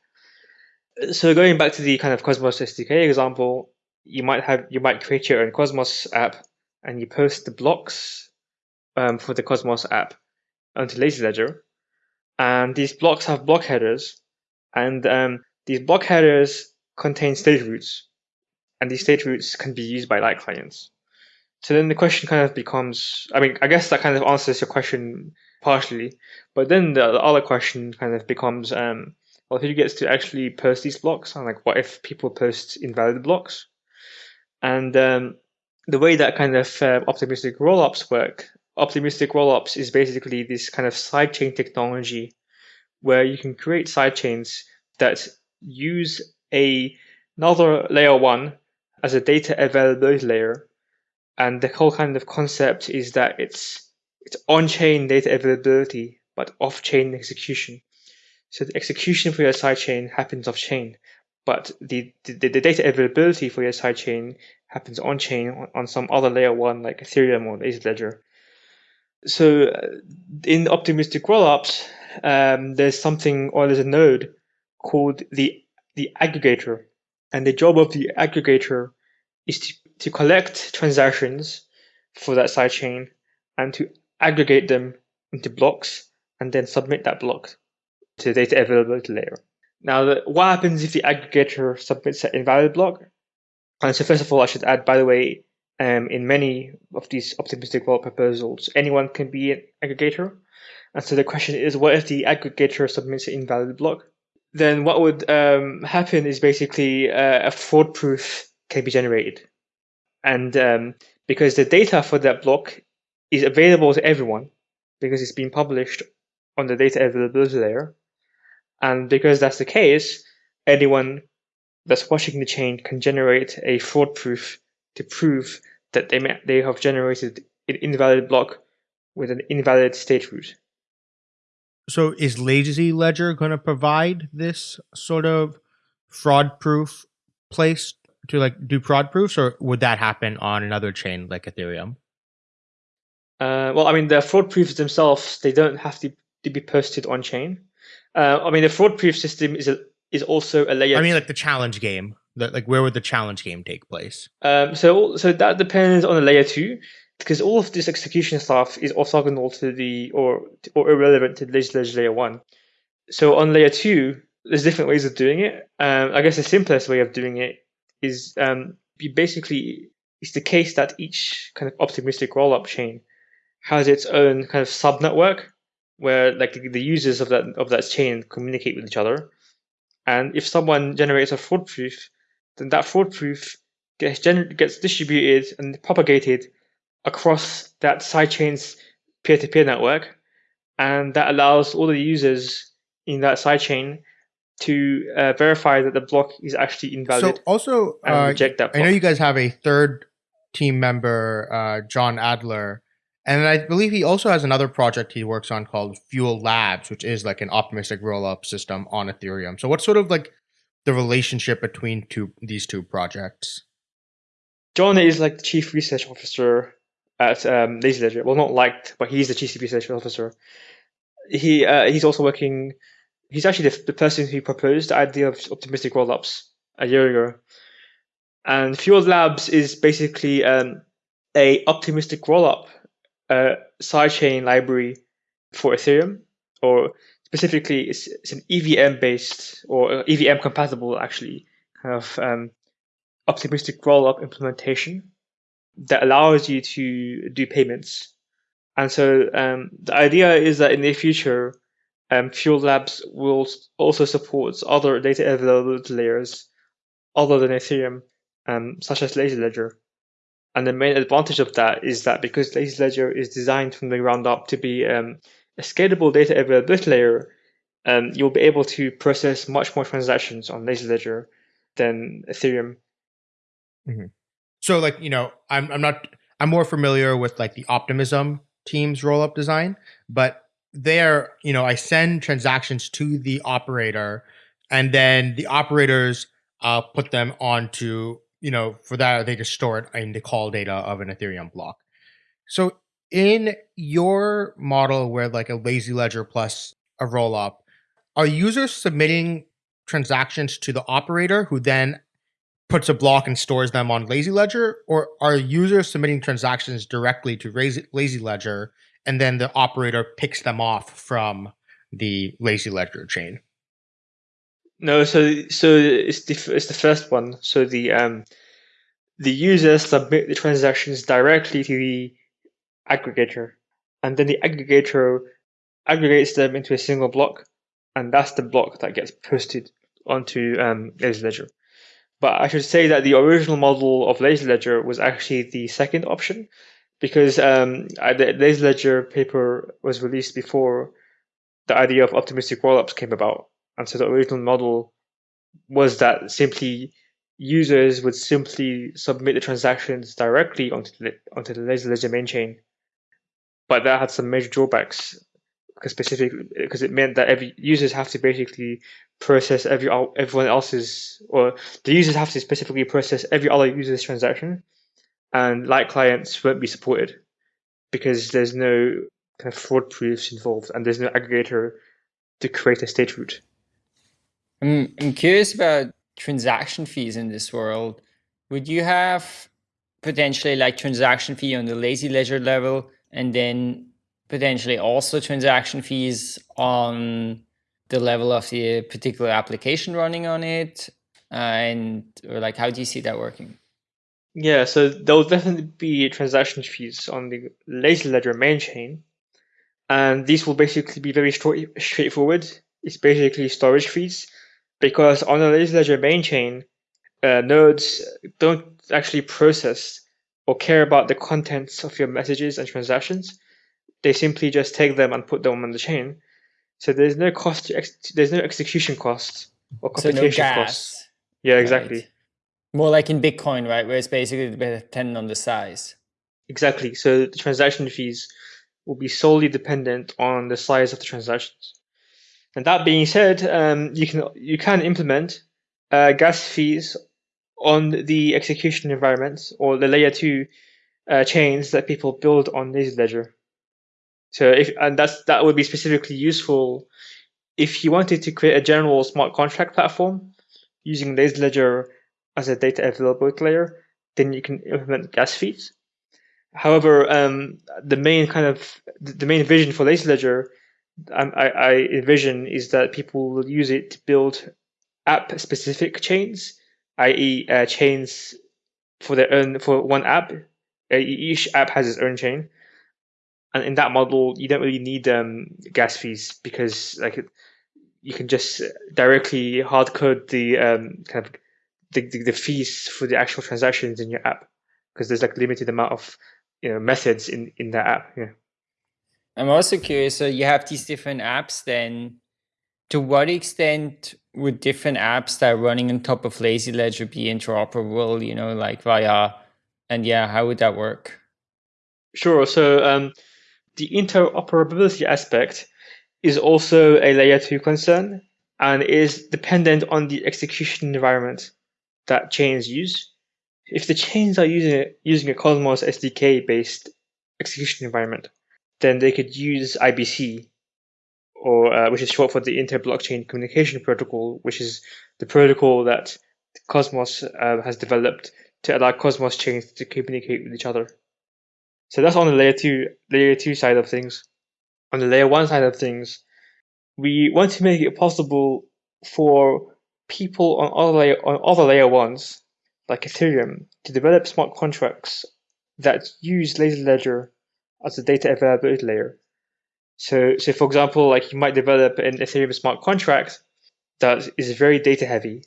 So going back to the kind of Cosmos SDK example, you might have you might create your own Cosmos app, and you post the blocks um, for the Cosmos app onto Lazy Ledger, and these blocks have block headers, and um, these block headers contain state roots, and these state roots can be used by light clients. So then the question kind of becomes, I mean, I guess that kind of answers your question partially, but then the, other question kind of becomes, um, well, who gets to actually post these blocks? And like, what if people post invalid blocks? And um, the way that kind of uh, optimistic rollups work, optimistic rollups is basically this kind of sidechain technology where you can create sidechains that use a another layer one as a data availability layer. And the whole kind of concept is that it's it's on-chain data availability, but off-chain execution. So the execution for your sidechain happens off-chain, but the, the, the data availability for your sidechain happens on-chain on, on some other layer one like Ethereum or Ledger. So uh, in optimistic rollups, um, there's something or there's a node called the, the aggregator. And the job of the aggregator is to, to collect transactions for that sidechain and to aggregate them into blocks and then submit that block to the data availability layer. Now, the, what happens if the aggregator submits an invalid block? And so, first of all, I should add, by the way, um, in many of these optimistic world proposals, anyone can be an aggregator. And so the question is, what if the aggregator submits an invalid block? then what would um, happen is basically uh, a fraud proof can be generated. And um, because the data for that block is available to everyone, because it's been published on the data availability layer. And because that's the case, anyone that's watching the chain can generate a fraud proof to prove that they may, they have generated an invalid block with an invalid state root. So is Lazy Ledger going to provide this sort of fraud proof place to like do fraud proofs, or would that happen on another chain like Ethereum? Uh, well, I mean, the fraud proofs themselves they don't have to, to be posted on chain. Uh, I mean, the fraud proof system is a, is also a layer. I mean, like the challenge game. Like, where would the challenge game take place? Um, so, so that depends on the layer two, because all of this execution stuff is orthogonal to the or or irrelevant to Ledger layer one. So on layer two, there's different ways of doing it. Um, I guess the simplest way of doing it is um, basically it's the case that each kind of optimistic rollup chain has its own kind of sub network where like the users of that of that chain communicate with each other. And if someone generates a fraud proof, then that fraud proof gets gets distributed and propagated across that sidechain's peer-to-peer network, and that allows all the users in that sidechain to uh, verify that the block is actually invalid. So also, and uh, reject that I know you guys have a third team member, uh, John Adler, and I believe he also has another project he works on called Fuel Labs, which is like an optimistic rollup system on Ethereum. So what's sort of like the relationship between two these two projects? John is like the chief research officer at um, Lazy Ledger. Well, not liked, but he's the chief research officer. He uh, he's also working. He's actually the, the person who proposed the idea of optimistic rollups a year ago. And Fuel Labs is basically um, a optimistic rollup uh, sidechain library for Ethereum, or specifically, it's, it's an EVM based or uh, EVM compatible actually kind of um, optimistic rollup implementation that allows you to do payments. And so um, the idea is that in the future, um, Fuel Labs will also support other data availability layers other than Ethereum, um, such as Lazy Ledger. And the main advantage of that is that because Lazy Ledger is designed from the ground up to be um, a scalable data availability layer, um, you'll be able to process much more transactions on Lazy Ledger than Ethereum. So like you know, I'm I'm not I'm more familiar with like the Optimism team's rollup design, but there you know I send transactions to the operator, and then the operators uh, put them onto you know for that they just store it in the call data of an Ethereum block. So in your model where like a lazy ledger plus a rollup, are users submitting transactions to the operator who then puts a block and stores them on Lazy Ledger, or are users submitting transactions directly to Lazy Lazy Ledger and then the operator picks them off from the Lazy Ledger chain? No, so so it's the it's the first one. So the um the users submit the transactions directly to the aggregator, and then the aggregator aggregates them into a single block, and that's the block that gets posted onto um, Lazy Ledger. But I should say that the original model of Lazy Ledger was actually the second option, because um, the Lazy Ledger paper was released before the idea of optimistic rollups came about, and so the original model was that simply users would simply submit the transactions directly onto the onto the Lazy Ledger main chain, but that had some major drawbacks because specific because it meant that every users have to basically process every everyone else's or the users have to specifically process every other user's transaction, and light clients won't be supported because there's no kind of fraud proofs involved and there's no aggregator to create a state root. I'm, I'm curious about transaction fees in this world. Would you have potentially like transaction fee on the lazy ledger level and then potentially also transaction fees on the level of the particular application running on it? Uh, and or like how do you see that working? Yeah, so there will definitely be transaction fees on the Lazy Ledger main chain, and these will basically be very straight, straightforward. It's basically storage fees, because on the Lazy Ledger main chain, uh, nodes don't actually process or care about the contents of your messages and transactions. They simply just take them and put them on the chain, So there's no cost. There's no execution costs or So no computation costs. Yeah, exactly. right? More like in Bitcoin, right? Where it's basically dependent on the size. Exactly. So the transaction fees will be solely dependent on the size of the transactions. And that being said, um, you can you can implement uh, gas fees on the execution environments or the layer two uh, chains that people build on Lazy Ledger. So if and that's that would be specifically useful if you wanted to create a general smart contract platform using Lazy Ledger as a data availability layer, then you can implement gas fees. However, um, the main kind of the main vision for Lazy Ledger, um, I, I envision is that people will use it to build app-specific chains, i.e., uh, chains for their own for one app. Uh, each app has its own chain, and in that model, you don't really need um, gas fees because like you can just directly hard code the um, kind of the, the, the fees for the actual transactions in your app because there's like limited amount of you know methods in in that app. Yeah. I'm also curious. So you have these different apps. Then, to what extent would different apps that are running on top of Lazy Ledger be interoperable? You know, like via, and yeah, how would that work? Sure. So um, the interoperability aspect is also a layer two concern and is dependent on the execution environment that chains use. If the chains are using using a Cosmos SDK based execution environment, then they could use IBC, or uh, which is short for the Inter-Blockchain Communication Protocol, which is the protocol that Cosmos uh, has developed to allow Cosmos chains to communicate with each other. So that's on the layer two layer two side of things. On the layer one side of things, we want to make it possible for people on other layer on other layer ones like Ethereum to develop smart contracts that use Lazy Ledger as a data availability layer. So, so for example, like you might develop an Ethereum smart contract that is very data heavy,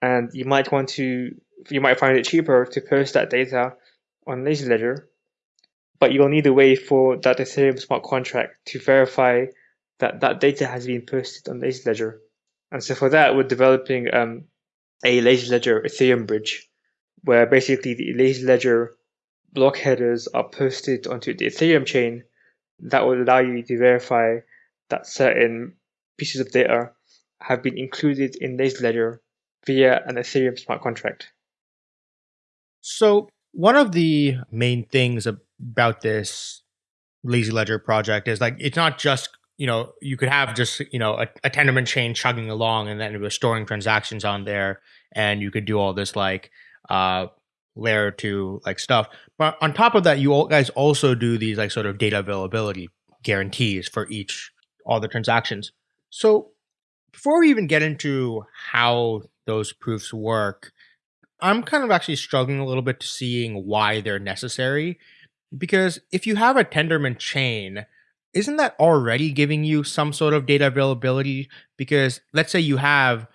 and you might want to, you might find it cheaper to post that data on Lazy Ledger, but you'll need a way for that Ethereum smart contract to verify that that data has been posted on Lazy Ledger. And so for that, we're developing um, a Lazy Ledger Ethereum bridge, where basically the Lazy Ledger block headers are posted onto the Ethereum chain that will allow you to verify that certain pieces of data have been included in Lazy Ledger via an Ethereum smart contract. So one of the main things about this lazy ledger project is like it's not just you know you could have just you know a, a tendermint chain chugging along and then it was storing transactions on there and you could do all this like uh layer two like stuff. But on top of that you all guys also do these like sort of data availability guarantees for each all the transactions. So before we even get into how those proofs work i'm kind of actually struggling a little bit to seeing why they're necessary. Because if you have a tendermint chain isn't that already giving you some sort of data availability? Because let's say you have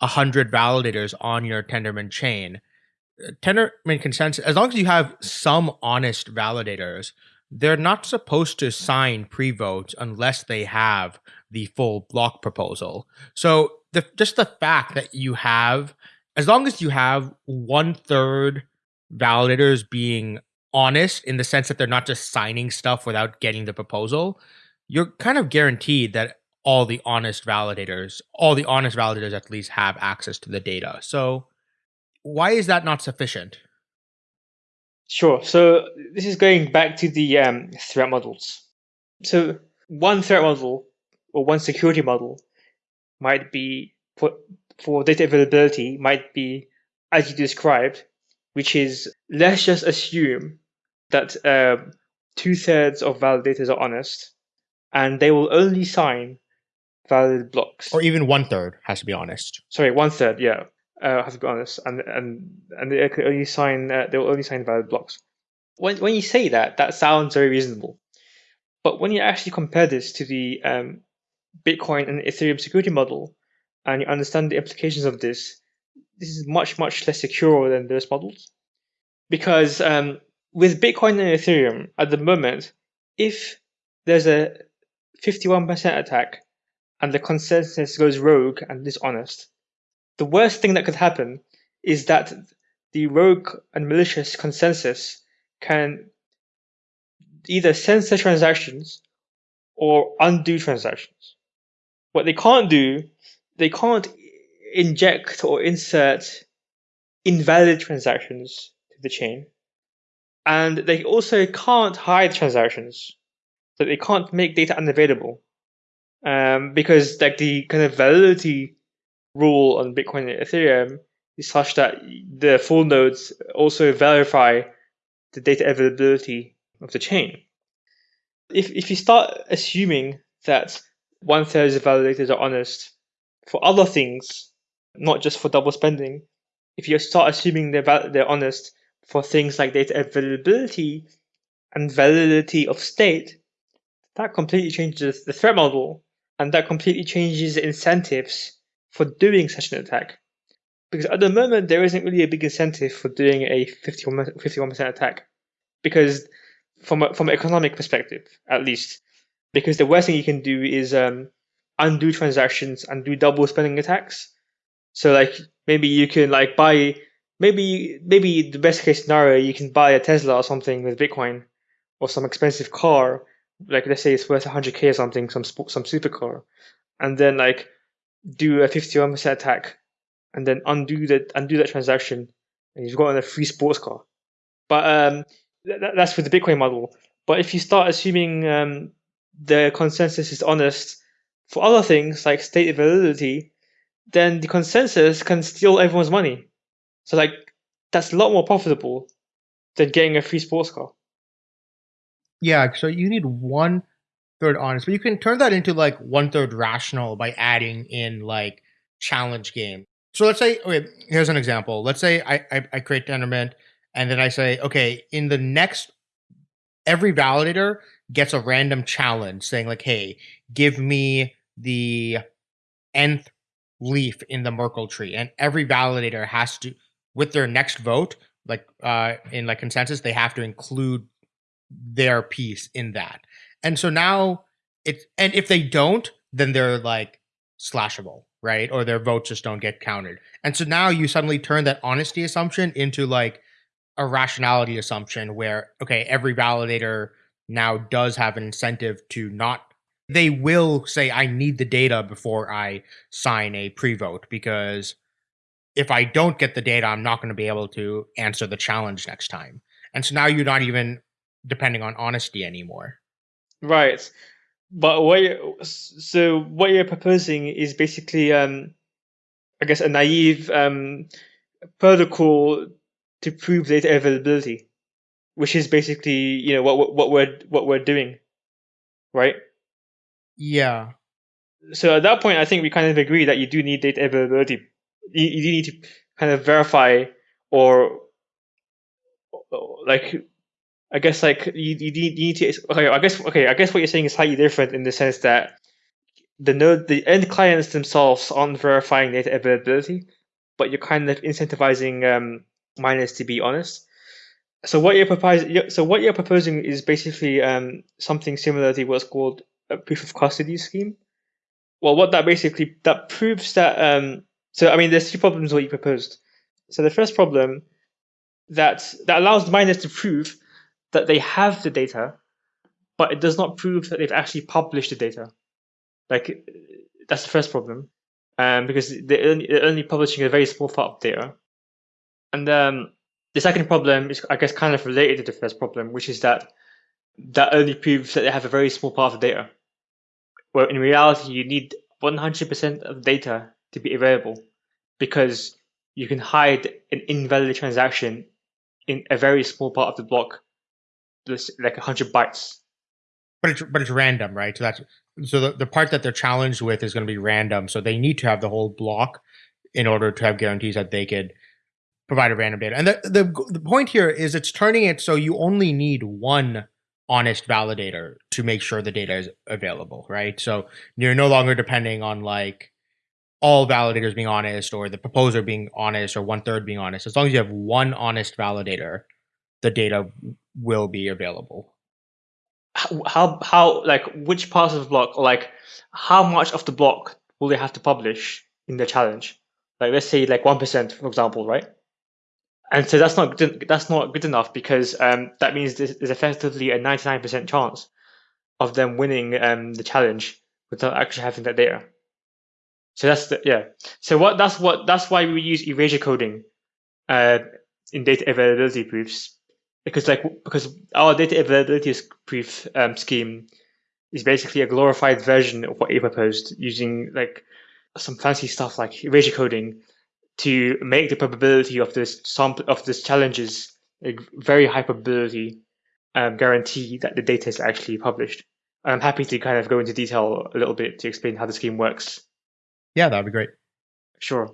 100 validators on your tendermint chain tendermint consensus as long as you have some honest validators they're not supposed to sign pre-votes unless they have the full block proposal so the just the fact that you have as long as you have one third validators being honest in the sense that they're not just signing stuff without getting the proposal, you're kind of guaranteed that all the honest validators, all the honest validators at least have access to the data. So why is that not sufficient? Sure. So this is going back to the um, threat models. So one threat model or one security model might be for, for data availability might be as you described, which is let's just assume that uh, two thirds of validators are honest, and they will only sign valid blocks. Or even one third has to be honest. Sorry, one third. Yeah, uh, have to be honest, and and and they can only sign. Uh, they will only sign valid blocks. When when you say that, that sounds very reasonable. But when you actually compare this to the um, Bitcoin and Ethereum security model, and you understand the implications of this, this is much much less secure than those models, because um, with Bitcoin and Ethereum at the moment, if there's a 51% attack and the consensus goes rogue and dishonest, the worst thing that could happen is that the rogue and malicious consensus can either censor transactions or undo transactions. What they can't do, they can't inject or insert invalid transactions to the chain. And they also can't hide transactions. So they can't make data unavailable. Um, because like the kind of validity rule on Bitcoin and Ethereum is such that the full nodes also verify the data availability of the chain. If, if you start assuming that one third of validators are honest for other things, not just for double spending, if you start assuming they're, they're honest for things like data availability and validity of state, that completely changes the threat model and that completely changes the incentives for doing such an attack. Because at the moment, there isn't really a big incentive for doing a 51%, 51% attack. Because from a, from an economic perspective, at least, because the worst thing you can do is um, undo transactions and do double spending attacks. So like maybe you can like buy maybe maybe the best case scenario you can buy a Tesla or something with Bitcoin or some expensive car like let's say it's worth 100k or something some some supercar and then like do a 51% attack and then undo that undo that transaction and you've gotten a free sports car. But um th- that's with the bitcoin model. But if you start assuming um, the consensus is honest for other things like state validity then the consensus can steal everyone's money. So like that's a lot more profitable than getting a free sports car. Yeah, so you need one third honest, but you can turn that into like one third rational by adding in like challenge game. So let's say, okay, here's an example. Let's say I I, I create Tendermint, and then I say, okay, in the next, every validator gets a random challenge saying like, hey, give me the nth leaf in the Merkle tree, and every validator has to, with their next vote, like uh in like consensus, they have to include their piece in that. And so now it's and if they don't, then they're like slashable, right? Or their votes just don't get counted. And so now you suddenly turn that honesty assumption into like a rationality assumption where okay, every validator now does have an incentive to not they will say I need the data before I sign a pre-vote because if I don't get the data, I'm not going to be able to answer the challenge next time. And so now you're not even depending on honesty anymore. Right. But what you so what you're proposing is basically, um, I guess, a naive um, protocol to prove data availability, which is basically you know what what we're what we're doing, right? Yeah. So at that point, I think we kind of agree that you do need data availability. You, you do need to kind of verify or like I guess like you, you need, you need to okay I guess okay I guess what you're saying is slightly different in the sense that the node the end clients themselves aren't verifying data availability, but you're kind of incentivizing um, miners to be honest. So what you're proposing so what you're proposing is basically um, something similar to what's called a proof of custody scheme. Well, what that basically that proves that um, so I mean there's two problems what you proposed. So the first problem that that allows miners to prove that they have the data, but it does not prove that they've actually published the data. Like that's the first problem, um, because they're only, they're only publishing a very small part of data. And um, the second problem is, I guess, kind of related to the first problem, which is that that only proves that they have a very small part of the data. Where in reality, you need 100% of data to be available because you can hide an invalid transaction in a very small part of the block like 100 bytes. But it's but it's random right? So that's so the, the part that they're challenged with is going to be random. So they need to have the whole block in order to have guarantees that they could provide a random data. And the, the the point here is it's turning it so you only need one honest validator to make sure the data is available right? So you're no longer depending on like all validators being honest or the proposer being honest or one third being honest. As long as you have one honest validator the data will be available. how how like which parts of the block like how much of the block will they have to publish in the challenge? Like let's say like one percent, for example, right? And so that's not good, that's not good enough because um, that means there's, effectively a ninety nine percent chance of them winning um, the challenge without actually having that data. So that's the, yeah. So what that's what that's why we use erasure coding uh, in data availability proofs because like because our data availability proof um, scheme is basically a glorified version of what you proposed using like some fancy stuff like erasure coding to make the probability of this sample of this challenges a very high probability um, guarantee that the data is actually published. I'm happy to kind of go into detail a little bit to explain how the scheme works. Yeah, that'd be great. Sure.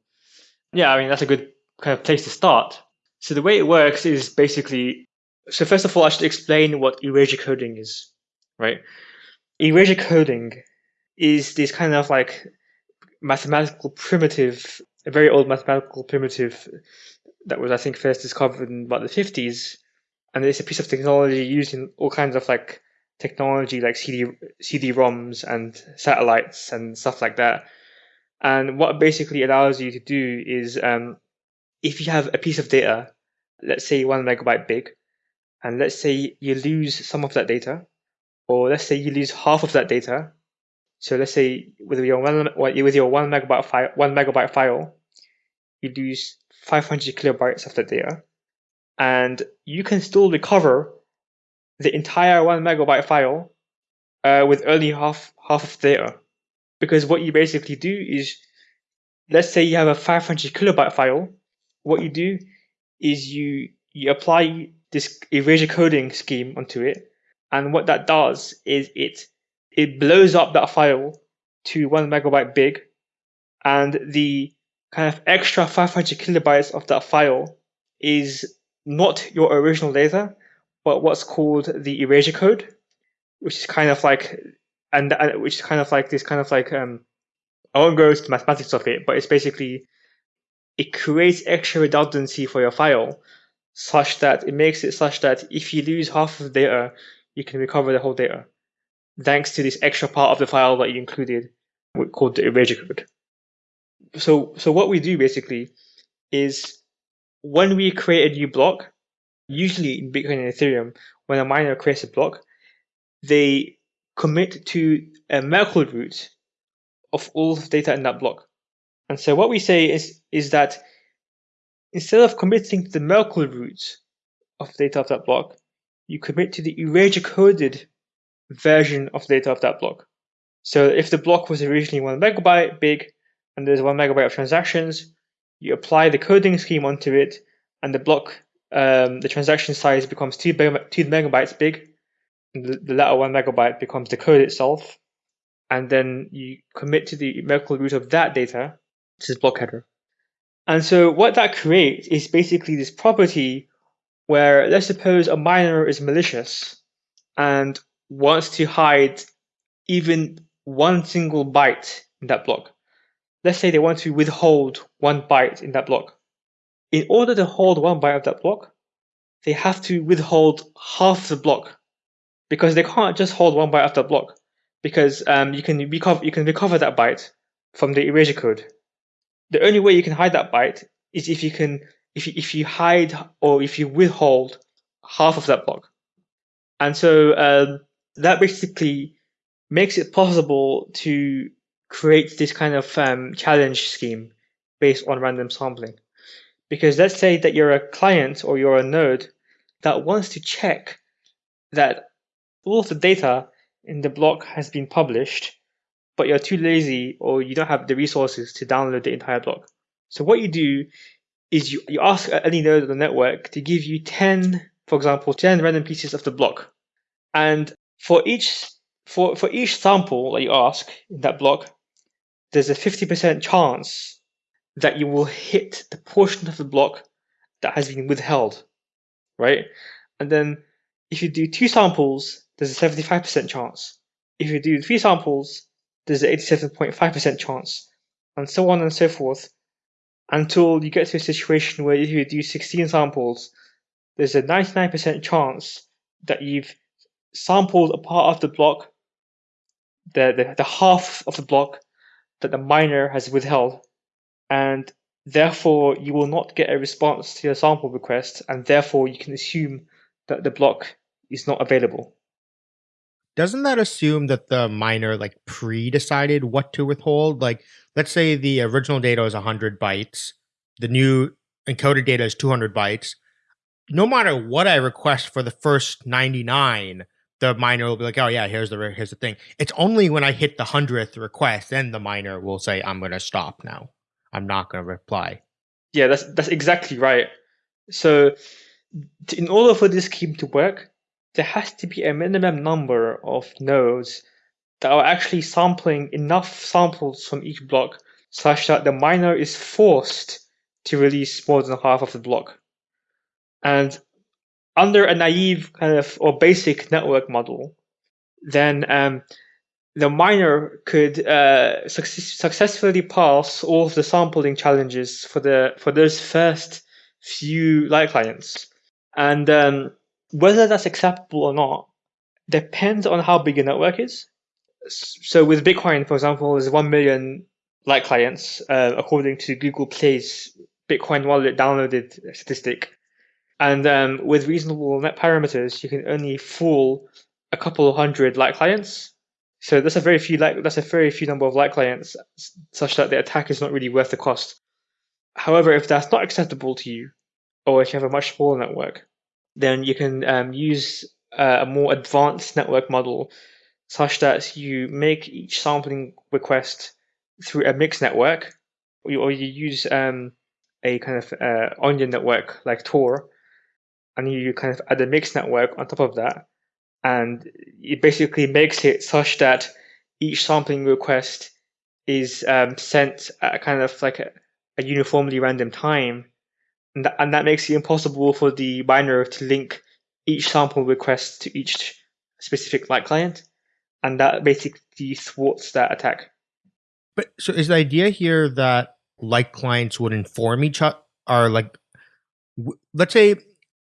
Yeah, I mean that's a good kind of place to start. So the way it works is basically so first of all I should explain what erasure coding is, right? Erasure coding is this kind of like mathematical primitive, a very old mathematical primitive that was I think first discovered in about the 50s and it's a piece of technology used in all kinds of like technology like CD CD-ROMs and satellites and stuff like that and what basically allows you to do is um, if you have a piece of data, let's say one megabyte big, and let's say you lose some of that data, or let's say you lose half of that data. So let's say with your one with your one megabyte file, one megabyte file, you lose 500 kilobytes of the data, and you can still recover the entire one megabyte file uh, with only half half of the data because what you basically do is let's say you have a 500 kilobyte file what you do is you you apply this erasure coding scheme onto it. And what that does is it it blows up that file to one megabyte big. And the kind of extra 500 kilobytes of that file is not your original data but what's called the erasure code which is kind of like and, and which is kind of like this kind of like um, I won't go into the mathematics of it, but it's basically it creates extra redundancy for your file such that it makes it such that if you lose half of the data, you can recover the whole data thanks to this extra part of the file that you included called the erasure code. So, so what we do basically is when we create a new block, usually in Bitcoin and Ethereum, when a miner creates a block, they commit to a Merkle root of all the data in that block. And so what we say is, is that instead of committing to the Merkle root of data of that block, you commit to the erasure coded version of data of that block. So if the block was originally one megabyte big and there's one megabyte of transactions, you apply the coding scheme onto it and the block, um, the transaction size becomes two, two megabytes big the, the latter one megabyte becomes the code itself, and then you commit to the Merkle root of that data, which is block header. And so what that creates is basically this property where let's suppose a miner is malicious and wants to hide even one single byte in that block. Let's say they want to withhold one byte in that block. In order to hold one byte of that block, they have to withhold half the block because they can't just hold one byte of that block because um, you can recover you can recover that byte from the erasure code. The only way you can hide that byte is if you can if you, if you hide or if you withhold half of that block, and so um, that basically makes it possible to create this kind of um, challenge scheme based on random sampling. Because let's say that you're a client or you're a node that wants to check that all of the data in the block has been published, but you're too lazy or you don't have the resources to download the entire block. So what you do is you, you ask any node on the network to give you 10, for example, 10 random pieces of the block. And for each for, for each sample that you ask in that block, there's a 50% chance that you will hit the portion of the block that has been withheld, right? And then if you do two samples, there's a 75% chance. If you do three samples, there's an 87.5% chance, and so on and so forth, until you get to a situation where if you do 16 samples, there's a 99% chance that you've sampled a part of the block, the, the, the half of the block that the miner has withheld, and therefore you will not get a response to your sample request, and therefore you can assume that the block is not available. Doesn't that assume that the miner like pre-decided what to withhold? Like, let's say the original data is 100 bytes, the new encoded data is 200 bytes. No matter what I request for the first 99, the miner will be like, "Oh yeah, here's the here's the thing." It's only when I hit the hundredth request, then the miner will say, "I'm going to stop now. I'm not going to reply." Yeah, that's that's exactly right. So, in order for this scheme to work, there has to be a minimum number of nodes that are actually sampling enough samples from each block such that the miner is forced to release more than half of the block. And under a naive kind of or basic network model, then um, the miner could uh, successfully pass all of the sampling challenges for the for those first few light clients, and um, whether that's acceptable or not depends on how big your network is. So with Bitcoin, for example, there's one million light clients uh, according to Google Play's Bitcoin wallet downloaded statistic. And um, with reasonable net parameters, you can only fool a couple of hundred light clients. So that's a very few light, that's a very few number of light clients, such that the attack is not really worth the cost. However, if that's not acceptable to you, or if you have a much smaller network, then you can um, use uh, a more advanced network model, such that you make each sampling request through a mixed network, or you, or you use um, a kind of uh, onion network like Tor, and you kind of add a mixed network on top of that, and it basically makes it such that each sampling request is um, sent at a kind of like a, a uniformly random time, and that, and that makes it impossible for the miner to link each sample request to each specific light client, and that basically thwarts that attack. But so is the idea here that light clients would inform each other, or like, let's say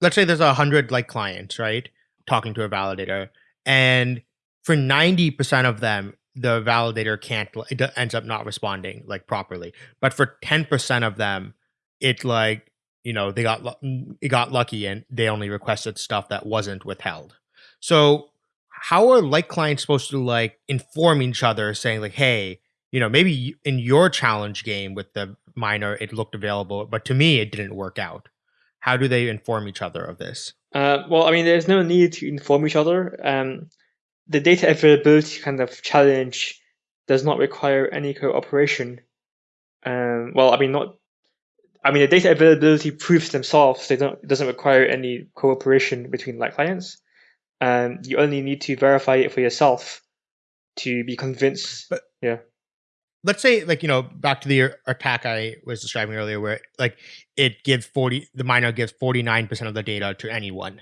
let's say there's a hundred light clients, right? Talking to a validator, and for ninety percent of them, the validator can't it ends up not responding like properly. But for ten percent of them, it like you know they got it got lucky and they only requested stuff that wasn't withheld. So how are light clients supposed to like inform each other, saying like, hey, you know, maybe in your challenge game with the miner it looked available, but to me it didn't work out. How do they inform each other of this? Uh, well, I mean, there's no need to inform each other. Um, the data availability kind of challenge does not require any cooperation. Um, well, I mean, not. I mean, the data availability proofs themselves they don't it doesn't require any cooperation between light clients. Um, you only need to verify it for yourself to be convinced. But yeah, let's say like you know back to the attack i was describing earlier where like it gives 40 the miner gives 49% of the data to anyone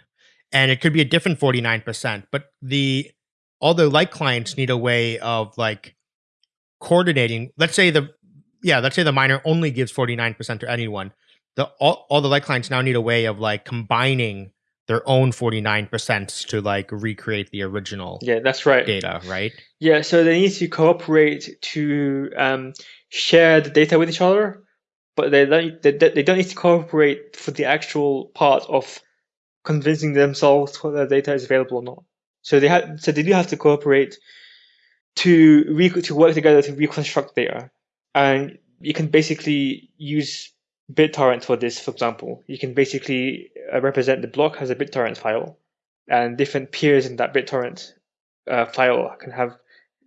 and it could be a different 49% but the all the light clients need a way of like coordinating let's say the yeah let's say the miner only gives 49% to anyone. The all, all the light clients now need a way of like combining their own 49% to like recreate the original yeah that's right. data right? Yeah so they need to cooperate to um, share the data with each other but they don't they, they don't need to cooperate for the actual part of convincing themselves whether the data is available or not. So they have so they do have to cooperate to re- to work together to reconstruct data and you can basically use BitTorrent for this, for example. You can basically uh, represent the block as a BitTorrent file, and different peers in that BitTorrent uh, file can have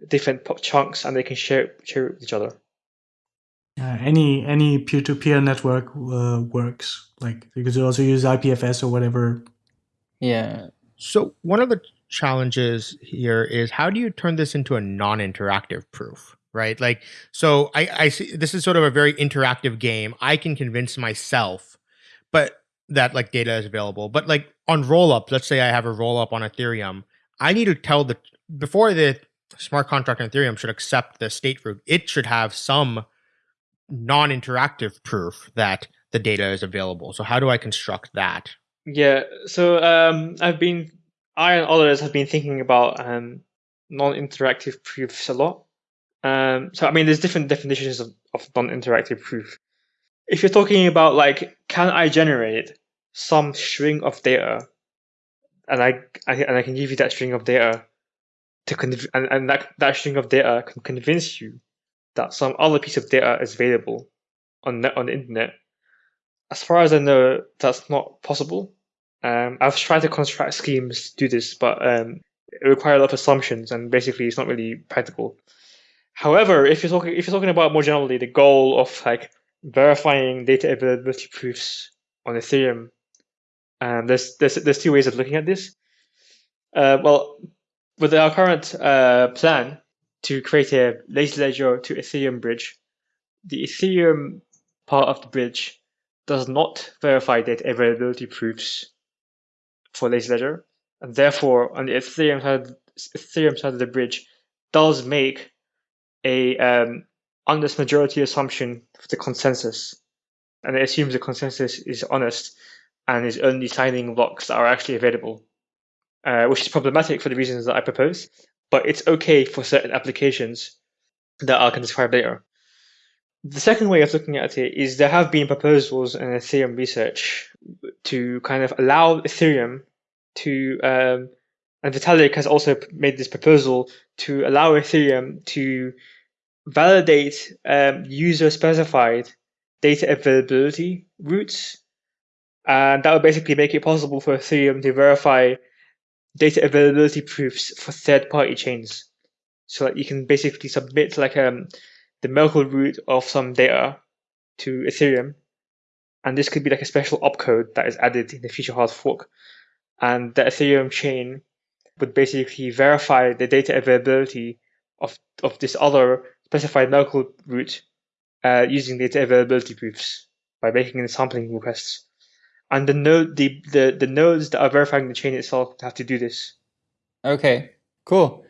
different chunks, and they can share share it with each other. Uh, any any peer to peer network uh, works. Like you could also use IPFS or whatever. Yeah. So one of the challenges here is how do you turn this into a non-interactive proof? Right? Like, so I, I see this is sort of a very interactive game. I can convince myself, but that like data is available. But like on rollup, let's say I have a rollup on Ethereum, I need to tell the before the smart contract on Ethereum should accept the state root, it should have some non-interactive proof that the data is available. So how do I construct that? Yeah, so um, I've been I and others have been thinking about um, non-interactive proofs a lot. Um, so I mean, there's different definitions of, of non-interactive proof. If you're talking about like, can I generate some string of data, and I, I and I can give you that string of data to conv- and, and that, that string of data can convince you that some other piece of data is available on the, on the internet. As far as I know, that's not possible. Um, I've tried to construct schemes to do this, but um, it requires a lot of assumptions, and basically, it's not really practical. However, if you're talking if you're talking about more generally the goal of like verifying data availability proofs on Ethereum, um, there's there's there's two ways of looking at this. Uh, well, with our current uh, plan to create a lazy ledger to Ethereum bridge, the Ethereum part of the bridge does not verify data availability proofs for lazy ledger, and therefore on the Ethereum side, Ethereum side of the bridge does make a um, honest majority assumption for the consensus, and it assumes the consensus is honest and is only signing blocks that are actually available, uh, which is problematic for the reasons that I propose, but it's okay for certain applications that I can describe later. The second way of looking at it is there have been proposals in Ethereum research to kind of allow Ethereum to, um, and Vitalik has also made this proposal to allow Ethereum to validate um, user specified data availability roots. And that would basically make it possible for Ethereum to verify data availability proofs for third party chains. So that you can basically submit like um, the Merkle root of some data to Ethereum. And this could be like a special opcode that is added in the future hard fork. And the Ethereum chain would basically verify the data availability of, of this other specified Merkle root uh, using data availability proofs by making the sampling requests. And the node, the, the, the nodes that are verifying the chain itself have to do this. Okay, cool.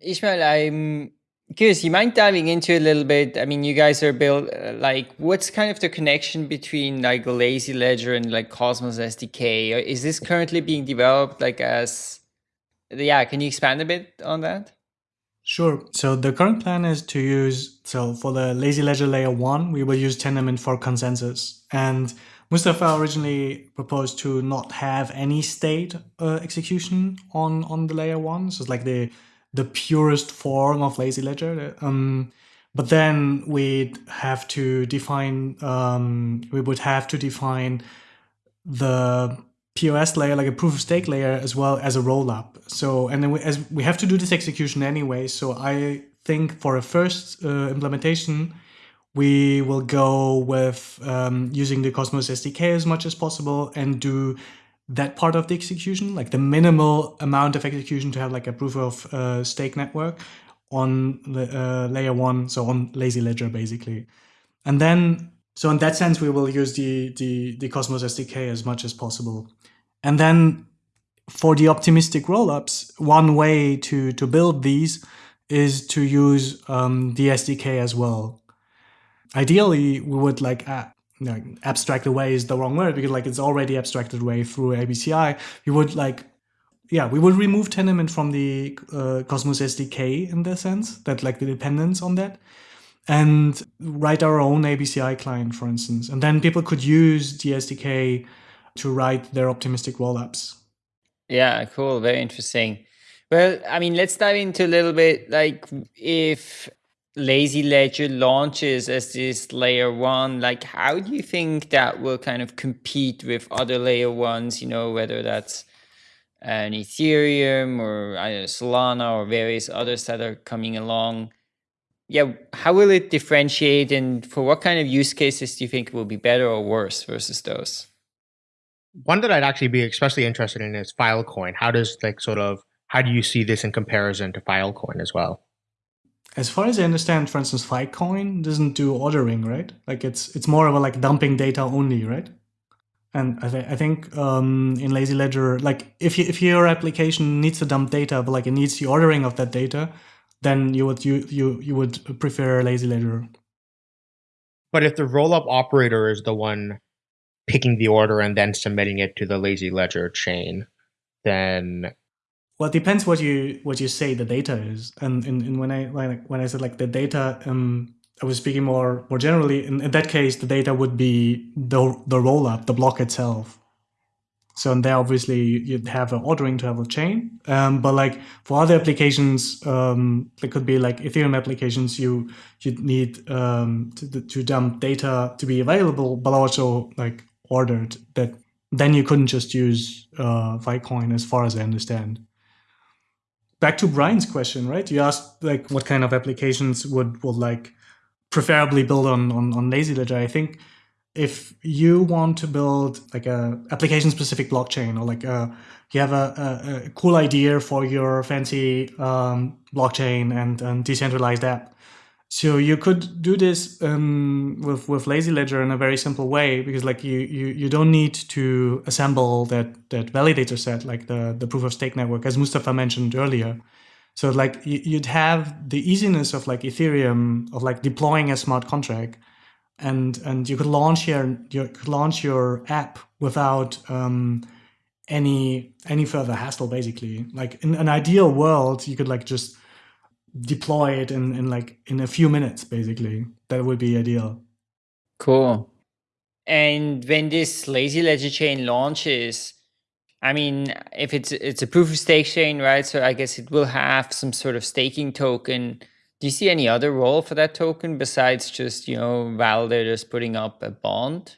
Ismail, I'm curious. You mind diving into a little bit? I mean, you guys are built uh, like what's kind of the connection between like Lazy Ledger and like Cosmos SDK? Is this currently being developed like as? Yeah, can you expand a bit on that? Sure. So the current plan is to use, so for the lazy ledger layer one, we will use Tendermint for consensus. And Mustafa originally proposed to not have any state uh, execution on, on the layer one. So it's like the, the purest form of lazy ledger. Um, but then we'd have to define, um, we would have to define the POS layer, like a proof of stake layer, as well as a roll up. So, and then we, as we have to do this execution anyway. So I think for a first uh, implementation, we will go with um, using the Cosmos SDK as much as possible and do that part of the execution, like the minimal amount of execution to have like a proof of uh, stake network on the uh, layer one, so on Lazy Ledger basically. And then, so in that sense, we will use the, the, the Cosmos SDK as much as possible. And then for the optimistic rollups, one way to, to build these is to use um, the SDK as well. Ideally, we would like uh, abstract away is the wrong word because like it's already abstracted away through ABCI. We would like, yeah, we would remove Tendermint from the uh, Cosmos SDK in the sense that like the dependence on that and write our own ABCI client, for instance. And then people could use the SDK to write their optimistic rollups. Yeah, cool. Very interesting. Well, I mean, let's dive into a little bit like if Lazy Ledger launches as this layer one, like how do you think that will kind of compete with other layer ones, you know, whether that's an Ethereum or know, Solana or various others that are coming along? Yeah, how will it differentiate and for what kind of use cases do you think will be better or worse versus those? one that I'd actually be especially interested in is Filecoin. How does like sort of how do you see this in comparison to Filecoin as well? As far as I understand, for instance, Filecoin doesn't do ordering, right? Like it's it's more of a like dumping data only, right? And I, th I think um, in Lazy Ledger, like if you, if your application needs to dump data, but like it needs the ordering of that data, then you would you you you would prefer Lazy Ledger. But if the rollup operator is the one picking the order and then submitting it to the lazy ledger chain, then Well, it depends what you what you say the data is, and, and, and when I like when I said like the data, um, I was speaking more more generally. In, in that case, the data would be the the rollup, the block itself. So and there, obviously, you'd have an ordering to have a chain. Um, but like for other applications, um, it could be like Ethereum applications. You you'd need um, to, to dump data to be available, but also like ordered. That then you couldn't just use uh, Filecoin, as far as I understand back to Brian's question, right? You asked like what kind of applications would would like preferably build on on, on Lazy Ledger. I think if you want to build like a application specific blockchain or like a, you have a, a, a cool idea for your fancy um, blockchain and, and decentralized app so you could do this um, with with lazy ledger in a very simple way because like you you you don't need to assemble that that validator set like the the proof of stake network as Mustafa mentioned earlier. So like you'd have the easiness of like Ethereum of like deploying a smart contract, and and you could launch your you could launch your app without um, any any further hassle. Basically, like in an ideal world, you could like just deploy it in, in like in a few minutes basically. That would be ideal. Cool. And when this lazy ledger chain launches i mean if it's it's a proof of stake chain right? So i guess it will have some sort of staking token do you see any other role for that token besides just you know validators putting up a bond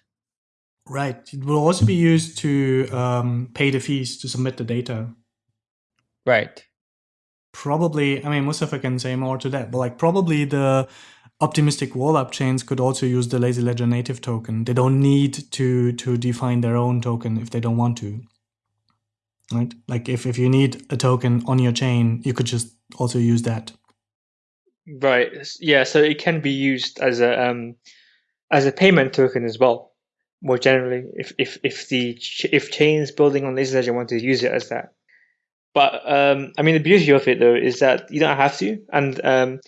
right it will also be used to um, pay the fees to submit the data right probably, I mean, Mustafa can say more to that, but like probably the optimistic rollup chains could also use the lazy ledger native token. They don't need to to define their own token if they don't want to. Right? Like if, if you need a token on your chain, you could just also use that. Right. Yeah. So it can be used as a um, as a payment token as well. More generally, if if if the if chains building on Lazy Ledger want to use it as that, but um, I mean, the beauty of it though is that you don't have to, and um,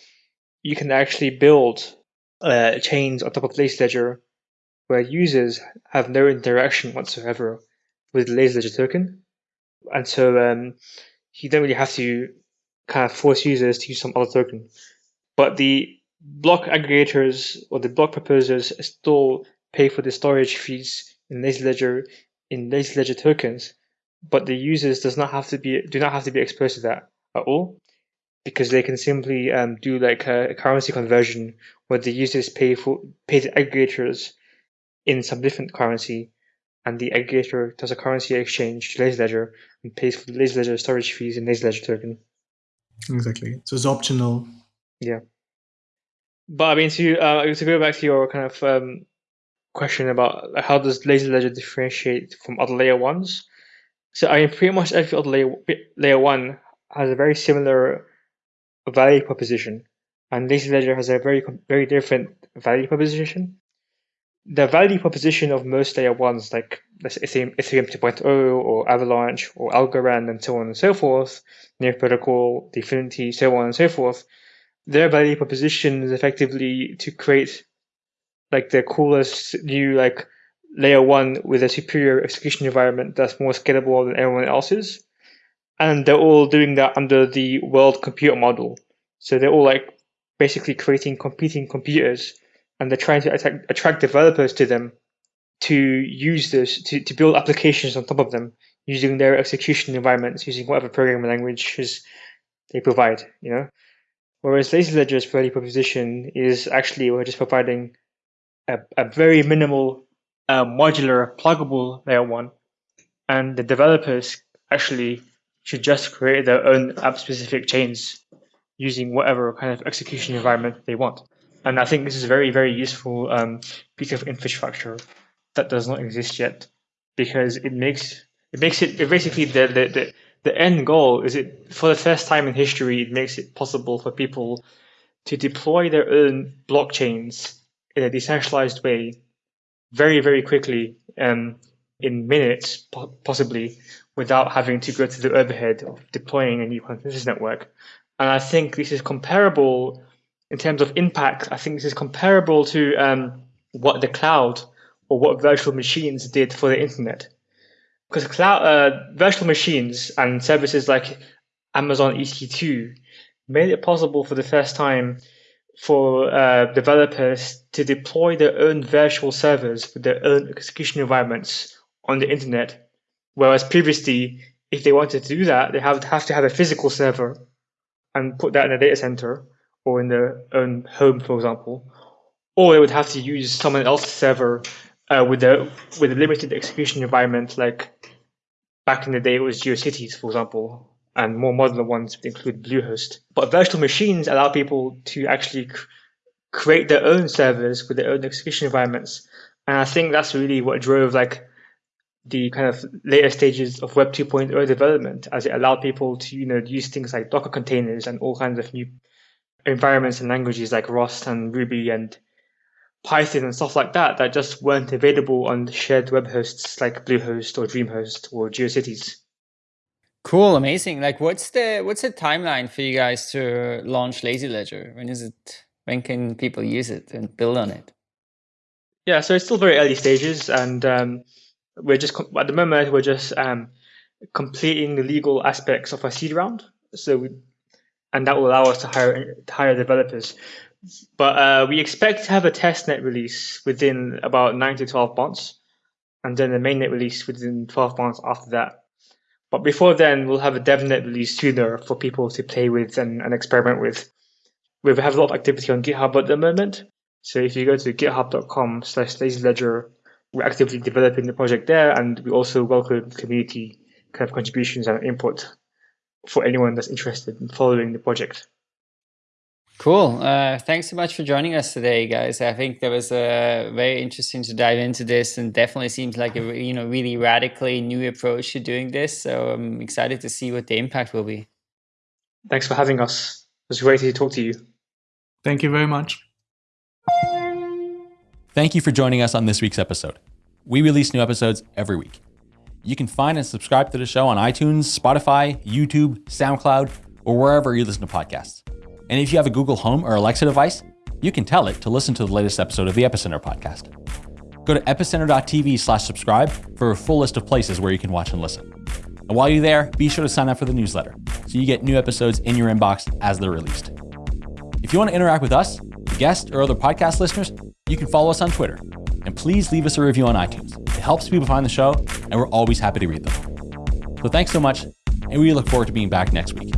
you can actually build uh, chains on top of Lazy Ledger where users have no interaction whatsoever with the Lazy Ledger token, and so um, you don't really have to kind of force users to use some other token. But the block aggregators or the block proposers still pay for the storage fees in Lazy Ledger in Lazy Ledger tokens but the users does not have to be do not have to be exposed to that at all because they can simply um, do like a, currency conversion where the users pay for pay the aggregators in some different currency and the aggregator does a currency exchange to Lazy Ledger and pays for the Lazy Ledger storage fees in Lazy Ledger token. Exactly. So it's optional. Yeah. But I mean, to uh, to go back to your kind of um, question about how does Lazy Ledger differentiate from other layer ones? So I mean, pretty much every other layer, layer one has a very similar value proposition, and Lazy Ledger has a very very different value proposition. The value proposition of most layer ones, like Ethereum, Ethereum 2.0 or Avalanche or Algorand and so on and so forth, Near Protocol, Dfinity, so on and so forth, their value proposition is effectively to create like the coolest new like layer one with a superior execution environment that's more scalable than everyone else's. And they're all doing that under the world computer model. So they're all like basically creating competing computers and they're trying to attract, attract developers to them to use this, to, to build applications on top of them using their execution environments, using whatever programming languages they provide, you know. Whereas Lazy Ledger's value proposition is actually we're just providing a, a very minimal a modular, pluggable layer one, and the developers actually should just create their own app-specific chains using whatever kind of execution environment they want. And I think this is a very, very useful um, piece of infrastructure that does not exist yet, because it makes it makes it, it basically the, the the the end goal is it for the first time in history it makes it possible for people to deploy their own blockchains in a decentralized way very, very quickly, um, in minutes, possibly, without having to go to the overhead of deploying a new consensus network. And I think this is comparable in terms of impact. I think this is comparable to um, what the cloud or what virtual machines did for the internet. Because cloud, uh, virtual machines and services like Amazon EC2 made it possible for the first time for uh, developers to deploy their own virtual servers with their own execution environments on the internet. Whereas previously, if they wanted to do that, they have, have to have a physical server and put that in a data center or in their own home, for example. Or they would have to use someone else's server uh, with a with a limited execution environment, like back in the day it was GeoCities, for example, and more modern ones include Bluehost. But virtual machines allow people to actually create their own servers with their own execution environments. And I think that's really what drove like the kind of later stages of Web 2.0 development, as it allowed people to you know use things like Docker containers and all kinds of new environments and languages like Rust and Ruby and Python and stuff like that that just weren't available on shared web hosts like Bluehost or DreamHost or GeoCities. Cool, amazing. Like, what's the what's the timeline for you guys to launch Lazy Ledger? When is it? When can people use it and build on it? Yeah, so it's still very early stages, and um, we're just at the moment we're just um, completing the legal aspects of our seed round. So, we, and that will allow us to hire to hire developers. But uh, we expect to have a testnet release within about nine to twelve months, and then the mainnet release within twelve months after that. But before then, we'll have a DevNet release sooner for people to play with and, and experiment with. We have a lot of activity on GitHub at the moment. So if you go to github.com slash lazyledger, we're actively developing the project there, and we also welcome community kind of contributions and input for anyone that's interested in following the project. Cool. Uh, thanks so much for joining us today, guys. I think that was uh, very interesting to dive into this, and definitely seems like a you know really radically new approach to doing this. So I'm excited to see what the impact will be. Thanks for having us. It was great to talk to you. Thank you very much. Thank you for joining us on this week's episode. We release new episodes every week. You can find and subscribe to the show on iTunes, Spotify, YouTube, SoundCloud, or wherever you listen to podcasts. And if you have a Google Home or Alexa device, you can tell it to listen to the latest episode of the Epicenter podcast. Go to epicenter.tv slash subscribe for a full list of places where you can watch and listen. And while you're there, be sure to sign up for the newsletter so you get new episodes in your inbox as they're released. If you want to interact with us, guests, or other podcast listeners, you can follow us on Twitter. And please leave us a review on iTunes. It helps people find the show, and we're always happy to read them. So thanks so much, and we look forward to being back next week.